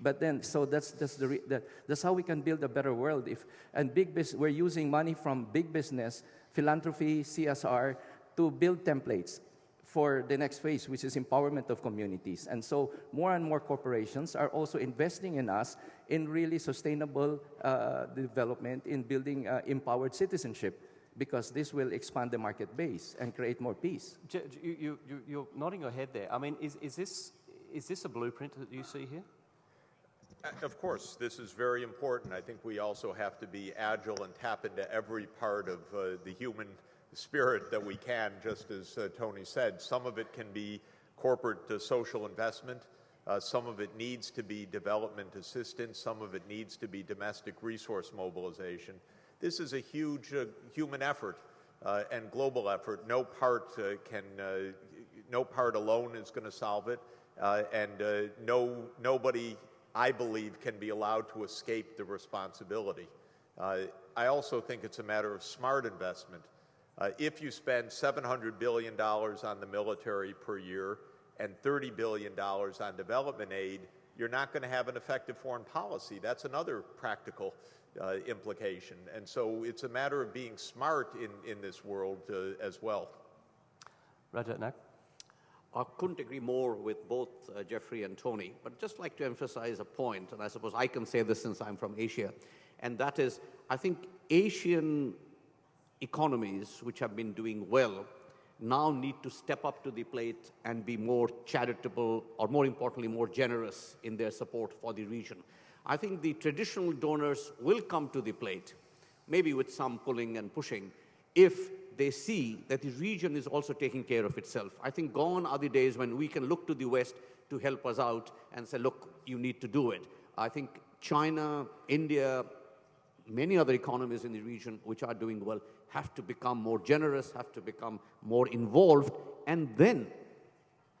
But then, so that's, that's, the, that, that's how we can build a better world. If, and big business, we're using money from big business, philanthropy, CSR, to build templates for the next phase, which is empowerment of communities. And so more and more corporations are also investing in us in really sustainable uh, development in building uh, empowered citizenship because this will expand the market base and create more peace. You, you, you're nodding your head there. I mean, is, is, this, is this a blueprint that you see here? Uh, of course, this is very important. I think we also have to be agile and tap into every part of uh, the human spirit that we can, just as uh, Tony said. Some of it can be corporate uh, social investment. Uh, some of it needs to be development assistance. Some of it needs to be domestic resource mobilization. This is a huge uh, human effort and global effort. No part can, no part alone is going to solve it, and no nobody, I believe, can be allowed to escape the responsibility. I also think it's a matter of smart investment. Uh, if you spend $700 billion on the military per year and $30 billion on development aid, you're not going to have an effective foreign policy. That's another practical uh, implication. And so it's a matter of being smart in, in this world uh, as well. Rajat Nag? I couldn't agree more with both uh, Jeffrey and Tony, but just like to emphasize a point, and I suppose I can say this since I'm from Asia, and that is I think Asian economies, which have been doing well, now need to step up to the plate and be more charitable, or more importantly, more generous in their support for the region. I think the traditional donors will come to the plate, maybe with some pulling and pushing, if they see that the region is also taking care of itself. I think gone are the days when we can look to the West to help us out and say, look, you need to do it. I think China, India, many other economies in the region which are doing well have to become more generous, have to become more involved, and then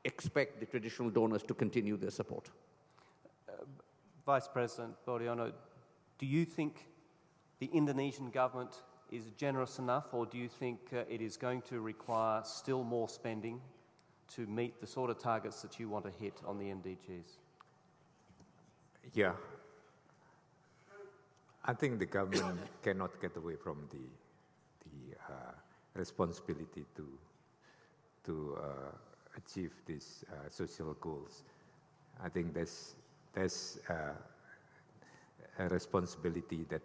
expect the traditional donors to continue their support. Uh, Vice President Boediono, do you think the Indonesian government is generous enough, or do you think uh, it is going to require still more spending to meet the sort of targets that you want to hit on the MDGs? Yeah. I think the government cannot get away from the, the uh, responsibility to, to uh, achieve these uh, social goals. I think there's, there's uh, a responsibility that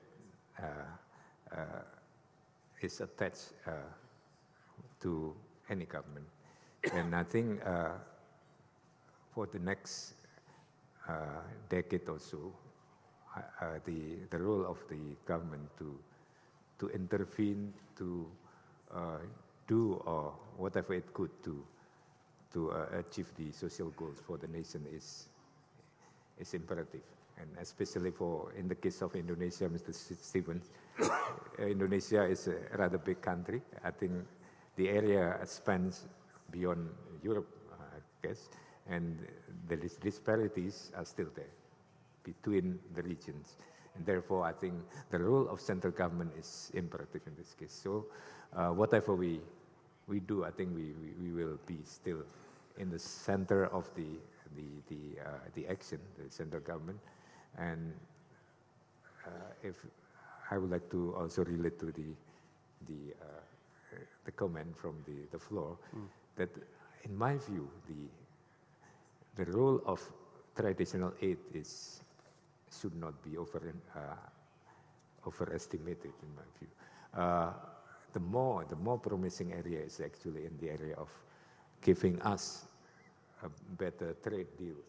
uh, is attached uh, to any government. and I think uh, for the next uh, decade or so, the, the role of the government to, to intervene, to do or whatever it could to, to achieve the social goals for the nation is, is imperative and especially for in the case of Indonesia, Mr. Stevens, Indonesia is a rather big country. I think the area spans beyond Europe, I guess, and the disparities are still there between the regions. And therefore, I think the role of central government is imperative in this case. So, uh, whatever we we do, I think we, we, we, will be still in the center of the the the, uh, the action, the central government, and uh, if I would like to also relate to the the uh, the comment from the the floor mm. that in my view the the role of traditional aid is should not be over uh, overestimated in my view. Uh, the more the more promising area is actually in the area of giving us better trade deals,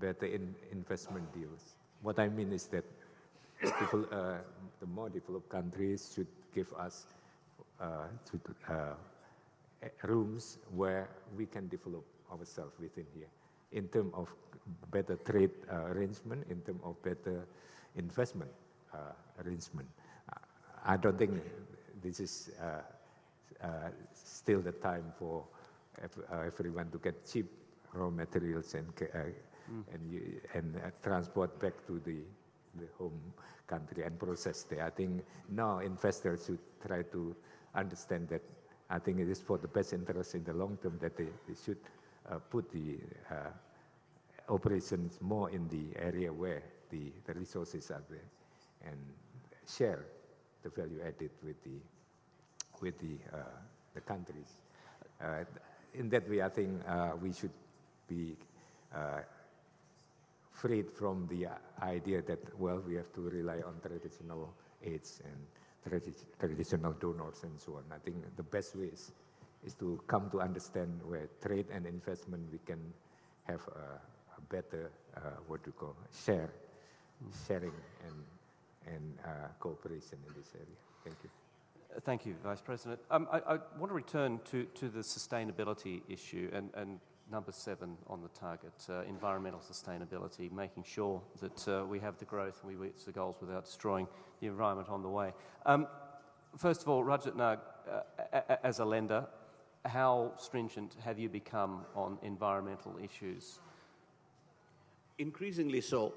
better in investment deals, what I mean is that uh, the more developed countries should give us uh, to, uh, rooms where we can develop ourselves within here in terms of better trade uh, arrangement, in terms of better investment uh, arrangement. I don't think this is uh, still the time for everyone to get cheap raw materials and mm. and, and uh, transport back to the, the home country and process there. I think now investors should try to understand that I think it is for the best interest in the long term that they, they should uh, put the uh, operations more in the area where the, the resources are there and share the value added with the, with the, uh, the countries. Uh, in that way, I think uh, we should be freed from the idea that, well, we have to rely on traditional aids and tradi traditional donors and so on. I think the best way is, is to come to understand where trade and investment we can have a, a better, uh, what you call, share, sharing and, and uh, cooperation in this area. Thank you. Thank you, Vice President. Um, I, I, want to return to, to the sustainability issue and, and number seven on the target, uh, environmental sustainability, making sure that uh, we have the growth and we reach the goals without destroying the environment on the way. Um, first of all, Rajat Nag, uh, as a lender, how stringent have you become on environmental issues? Increasingly so,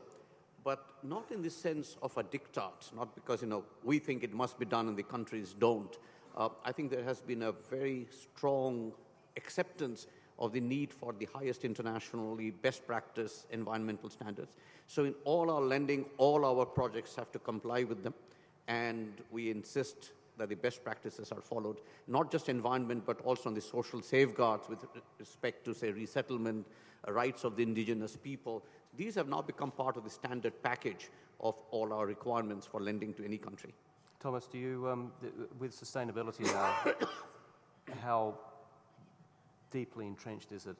but not in the sense of a diktat, not because, you know, we think it must be done and the countries don't. Uh, I think there has been a very strong acceptance of the need for the highest internationally best practice environmental standards. So in all our lending, all our projects have to comply with them, and we insist that the best practices are followed, not just environment, but also on the social safeguards with respect to, say, resettlement, rights of the indigenous people. These have now become part of the standard package of all our requirements for lending to any country. Thomas, do you, um, with sustainability now, how deeply entrenched is it?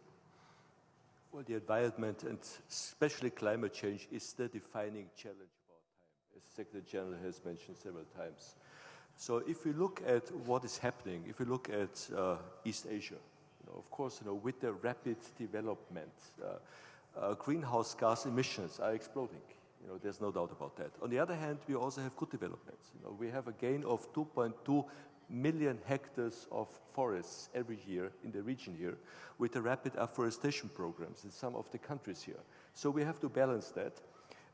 Well, the environment and especially climate change is the defining challenge of our time, as Secretary General has mentioned several times. So if we look at what is happening, if we look at uh, East Asia, you know, of course, you know, with the rapid development, uh, uh, greenhouse gas emissions are exploding. You know, there's no doubt about that. On the other hand, we also have good developments. You know, we have a gain of 2.2 million hectares of forests every year in the region here with the rapid afforestation programs in some of the countries here. So we have to balance that.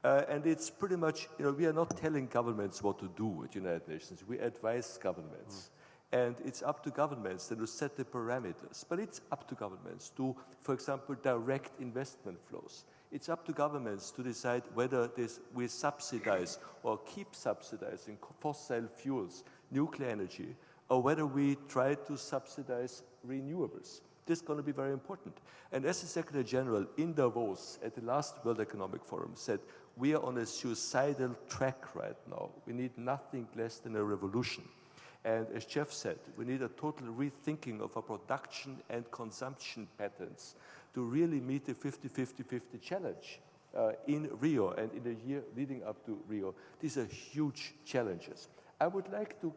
Uh, and it's pretty much, you know, we are not telling governments what to do at United Nations. We advise governments. Mm. And it's up to governments to set the parameters. But it's up to governments to, for example, direct investment flows. It's up to governments to decide whether this, we subsidize or keep subsidizing fossil fuels nuclear energy, or whether we try to subsidize renewables. This is going to be very important. And as the Secretary General in Davos at the last World Economic Forum said, we are on a suicidal track right now. We need nothing less than a revolution. And as Jeff said, we need a total rethinking of our production and consumption patterns to really meet the 50-50-50 challenge uh, in Rio and in the year leading up to Rio. These are huge challenges. I would like to,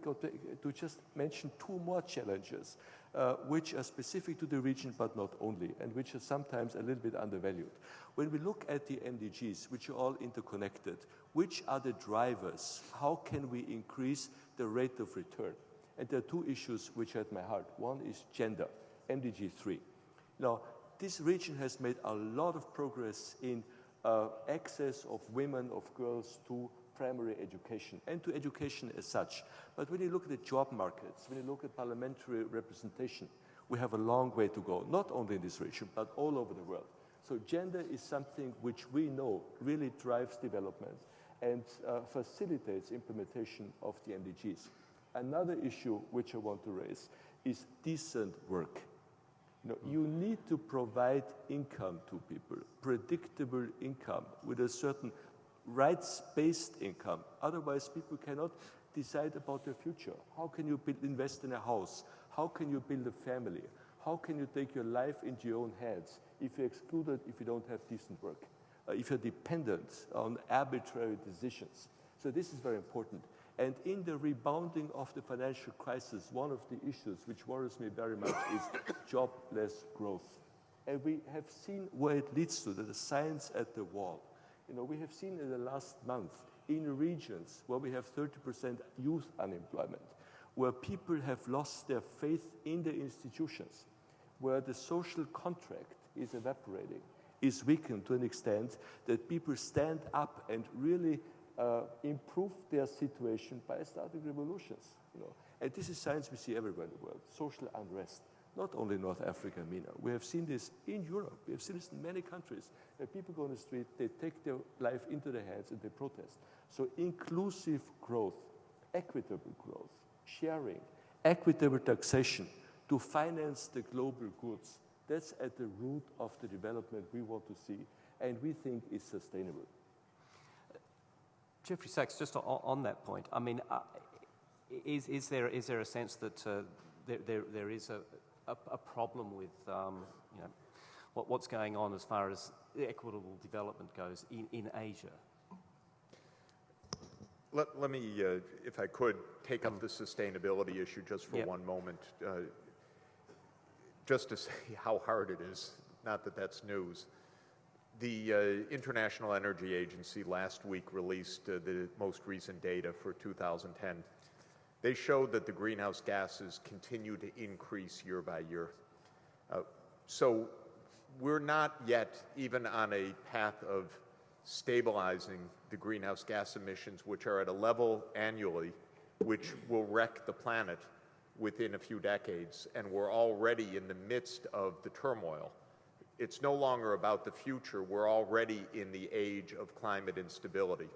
to just mention two more challenges uh, which are specific to the region but not only, and which are sometimes a little bit undervalued. When we look at the MDGs, which are all interconnected, which are the drivers? How can we increase the rate of return? And there are two issues which are at my heart. One is gender, MDG 3. Now, this region has made a lot of progress in uh, access of women, of girls to primary education and to education as such. But when you look at the job markets, when you look at parliamentary representation, we have a long way to go, not only in this region, but all over the world. So gender is something which we know really drives development and uh, facilitates implementation of the MDGs. Another issue which I want to raise is decent work. You, know, you need to provide income to people, predictable income with a certain rights-based income. Otherwise, people cannot decide about their future. How can you build, invest in a house? How can you build a family? How can you take your life into your own hands if you're excluded, if you don't have decent work, uh, if you're dependent on arbitrary decisions? So this is very important. And in the rebounding of the financial crisis, one of the issues which worries me very much is jobless growth. And we have seen where it leads to, the signs at the wall. You know, we have seen in the last month in regions where we have 30% youth unemployment, where people have lost their faith in the institutions, where the social contract is evaporating, is weakened to an extent that people stand up and really uh, improve their situation by starting revolutions. You know. And this is science we see everywhere in the world, social unrest not only North Africa MENA. We have seen this in Europe. We have seen this in many countries. Where people go on the street, they take their life into their hands and they protest. So inclusive growth, equitable growth, sharing, equitable taxation to finance the global goods, that's at the root of the development we want to see and we think is sustainable. Jeffrey Sachs, just on, on that point, I mean, uh, is, is, there, is there a sense that uh, there, there, there is a, a, a problem with um, you know, what, what's going on as far as equitable development goes in, in Asia. Let, let me, uh, if I could, take up the sustainability issue just for yep. one moment. Uh, just to say how hard it is, not that that's news. The uh, International Energy Agency last week released uh, the most recent data for 2010 they showed that the greenhouse gases continue to increase year by year. Uh, so we're not yet even on a path of stabilizing the greenhouse gas emissions, which are at a level annually which will wreck the planet within a few decades, and we're already in the midst of the turmoil. It's no longer about the future. We're already in the age of climate instability.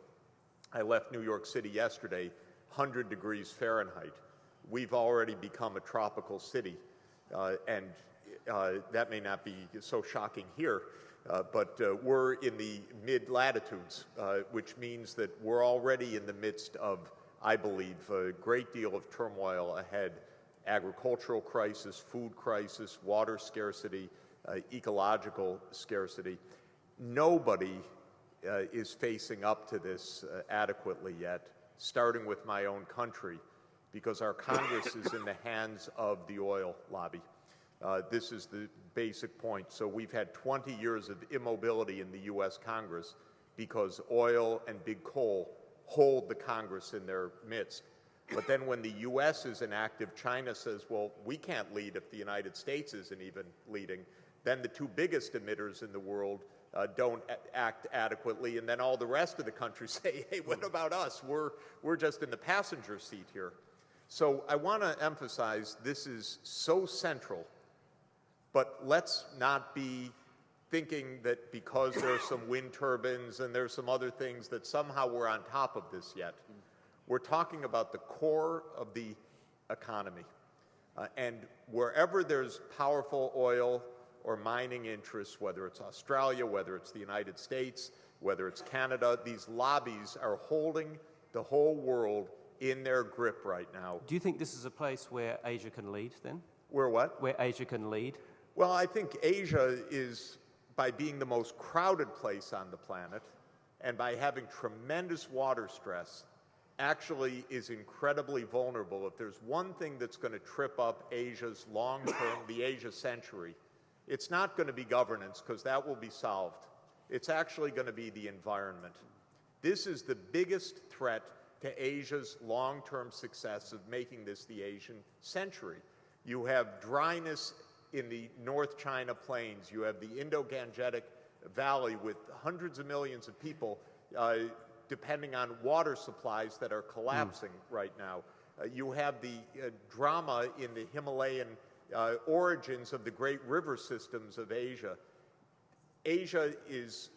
I left New York City yesterday, 100 degrees Fahrenheit. We've already become a tropical city, uh, and uh, that may not be so shocking here, uh, but uh, we're in the mid latitudes, uh, which means that we're already in the midst of, I believe, a great deal of turmoil ahead agricultural crisis, food crisis, water scarcity, uh, ecological scarcity. Nobody is facing up to this adequately yet, starting with my own country, because our Congress is in the hands of the oil lobby. Uh, this is the basic point. So we've had 20 years of immobility in the U.S. Congress because oil and big coal hold the Congress in their midst. But then when the U.S. is inactive, China says, well, we can't lead if the United States isn't even leading. Then the two biggest emitters in the world uh, don't act adequately, and then all the rest of the countries say, hey, what about us? We're, we're just in the passenger seat here. So I want to emphasize this is so central, but let's not be thinking that because there's some wind turbines and there's some other things that somehow we're on top of this yet. We're talking about the core of the economy. Uh, and wherever there's powerful oil or mining interests, whether it's Australia, whether it's the United States, whether it's Canada, these lobbies are holding the whole world in their grip right now. Do you think this is a place where Asia can lead then? Where what? Where Asia can lead? Well, I think Asia is, by being the most crowded place on the planet and by having tremendous water stress, actually is incredibly vulnerable. If there's one thing that's going to trip up Asia's long term, the Asia century, it's not going to be governance because that will be solved. It's actually going to be the environment. This is the biggest threat to Asia's long term success of making this the Asian century. You have dryness in the North China plains, you have the Indo Gangetic Valley with hundreds of millions of people uh, depending on water supplies that are collapsing mm. right now. Uh, you have the uh, drama in the Himalayan uh, origins of the great river systems of Asia. Asia is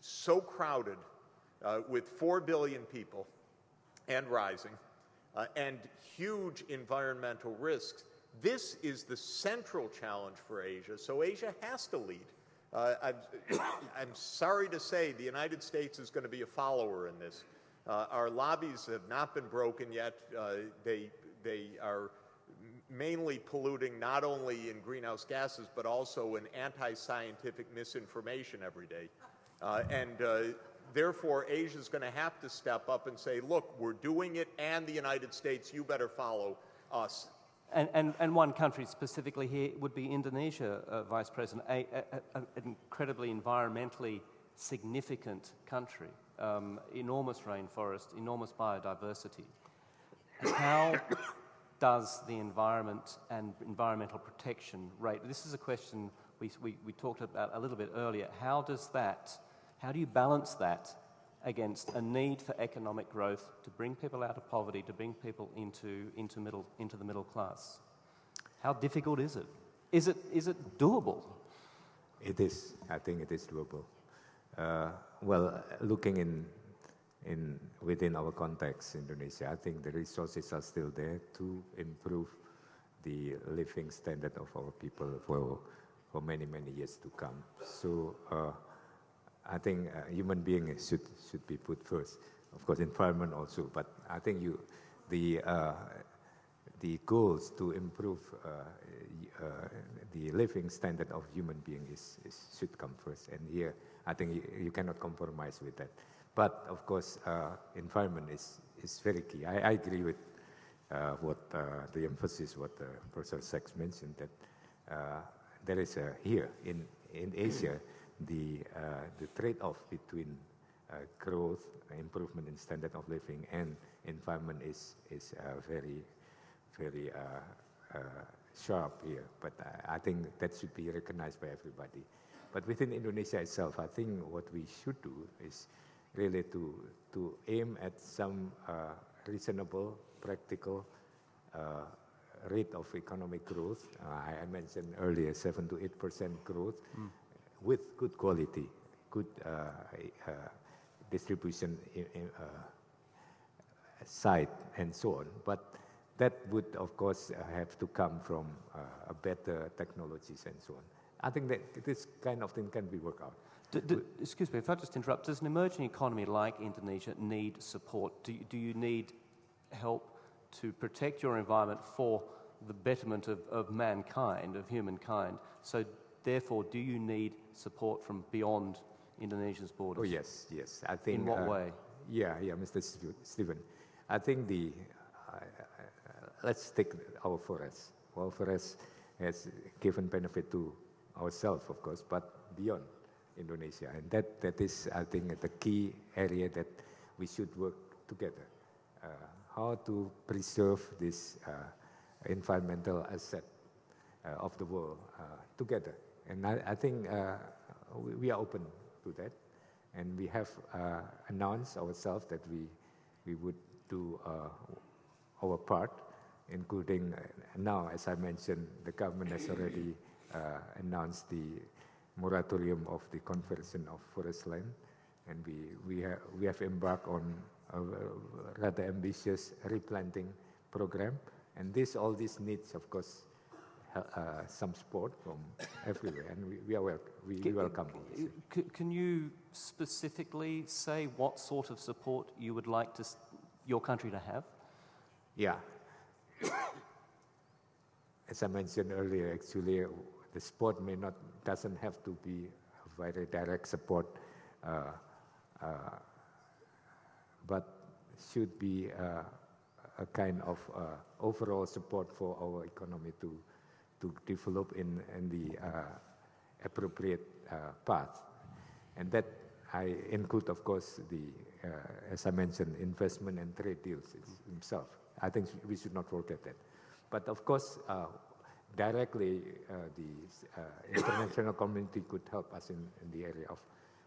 so crowded uh, with 4 billion people and rising, uh, and huge environmental risks. This is the central challenge for Asia, so Asia has to lead. Uh, I'm, I'm, sorry to say the United States is going to be a follower in this. Uh, our lobbies have not been broken yet. Uh, they, they are mainly polluting not only in greenhouse gases, but also in anti-scientific misinformation every day. Uh, and uh, therefore, Asia is going to have to step up and say, look, we're doing it, and the United States, you better follow us. And, and, and one country specifically here would be Indonesia, uh, Vice President, an incredibly environmentally significant country, um, enormous rainforest, enormous biodiversity. How does the environment and environmental protection rate? This is a question we, we, we talked about a little bit earlier. How does that, how do you balance that against a need for economic growth to bring people out of poverty, to bring people into, into, middle, into the middle class? How difficult is it? Is it, is it doable? It is. I think it is doable. Uh, well, looking in in, within our context, Indonesia, I think the resources are still there to improve the living standard of our people for, for many, many years to come. So uh, I think uh, human being should, should be put first. Of course, environment also, but I think you, the, uh, the goals to improve uh, uh, the living standard of human being is, is, should come first. And here, I think you, you cannot compromise with that. But of course, uh, environment is, is very key. I, I agree with uh, what uh, the emphasis what uh, Professor Sachs mentioned that uh, there is a, here in, in Asia the, the trade-off between growth, improvement in standard of living, and environment is, is very, very sharp here. But I think that should be recognized by everybody. But within Indonesia itself, I think what we should do is really to, to aim at some uh, reasonable, practical uh, rate of economic growth. I mentioned earlier 7 to 8% growth mm. with good quality, good distribution in, in, side and so on. But that would, of course, have to come from better technologies and so on. I think that this kind of thing can be worked out. Do, do, excuse me, if I just interrupt, does an emerging economy like Indonesia need support? Do, do you need help to protect your environment for the betterment of, of mankind, of humankind? So, therefore, do you need support from beyond Indonesia's borders? Oh, yes, yes. I think. In what uh, way? Yeah, yeah, Mr. Stephen. I think the. Uh, let's take our forests. Our forests has given benefit to ourselves, of course, but beyond Indonesia. And that, that is, I think, the key area that we should work together. Uh, how to preserve this uh, environmental asset uh, of the world uh, together. And I, I think uh, we, we, are open to that. And we have uh, announced ourselves that we, we would do our part, including now, as I mentioned, the government has already announced the moratorium of the conversion of forest land. And we, we, ha we have embarked on a rather ambitious replanting program. And this, all this needs, of course, uh, some support from everywhere, and we, we are wel we, can, welcome can, can you specifically say what sort of support you would like to, your country to have? Yeah. As I mentioned earlier, actually, the support may not doesn't have to be a very direct support, uh, uh, but should be uh, a kind of uh, overall support for our economy to to develop in in the uh, appropriate uh, path, and that I include, of course, the as I mentioned, investment and trade deals itself. I think we should not forget that. But of course, directly uh, the uh, international community could help us in, in, the area of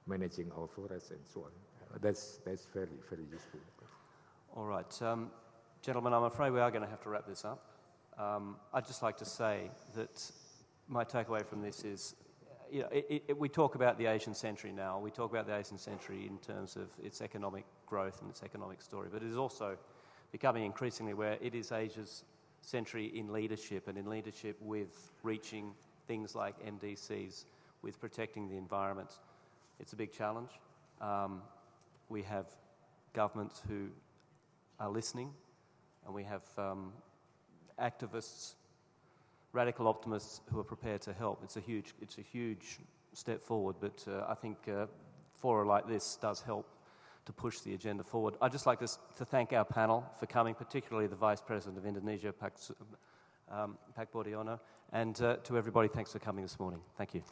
managing our forests and so on. That's, that's very, very useful. All right. Um, gentlemen, I'm afraid we are going to have to wrap this up. Um, I'd just like to say that my takeaway from this is you know, it, it, we talk about the Asian century now. We talk about the Asian century in terms of its economic growth and its economic story, but it is also becoming increasingly where it is Asia's century in leadership and in leadership with reaching things like MDGs, with protecting the environment. It's a big challenge. Um, we have governments who are listening, and we have um, activists, radical optimists who are prepared to help. It's a huge, it's a huge step forward, but uh, I think uh, fora like this does help to push the agenda forward. I'd just like to, to thank our panel for coming, particularly the Vice President of Indonesia, Pak, um, Pak Boediono, and uh, to everybody, thanks for coming this morning. Thank you.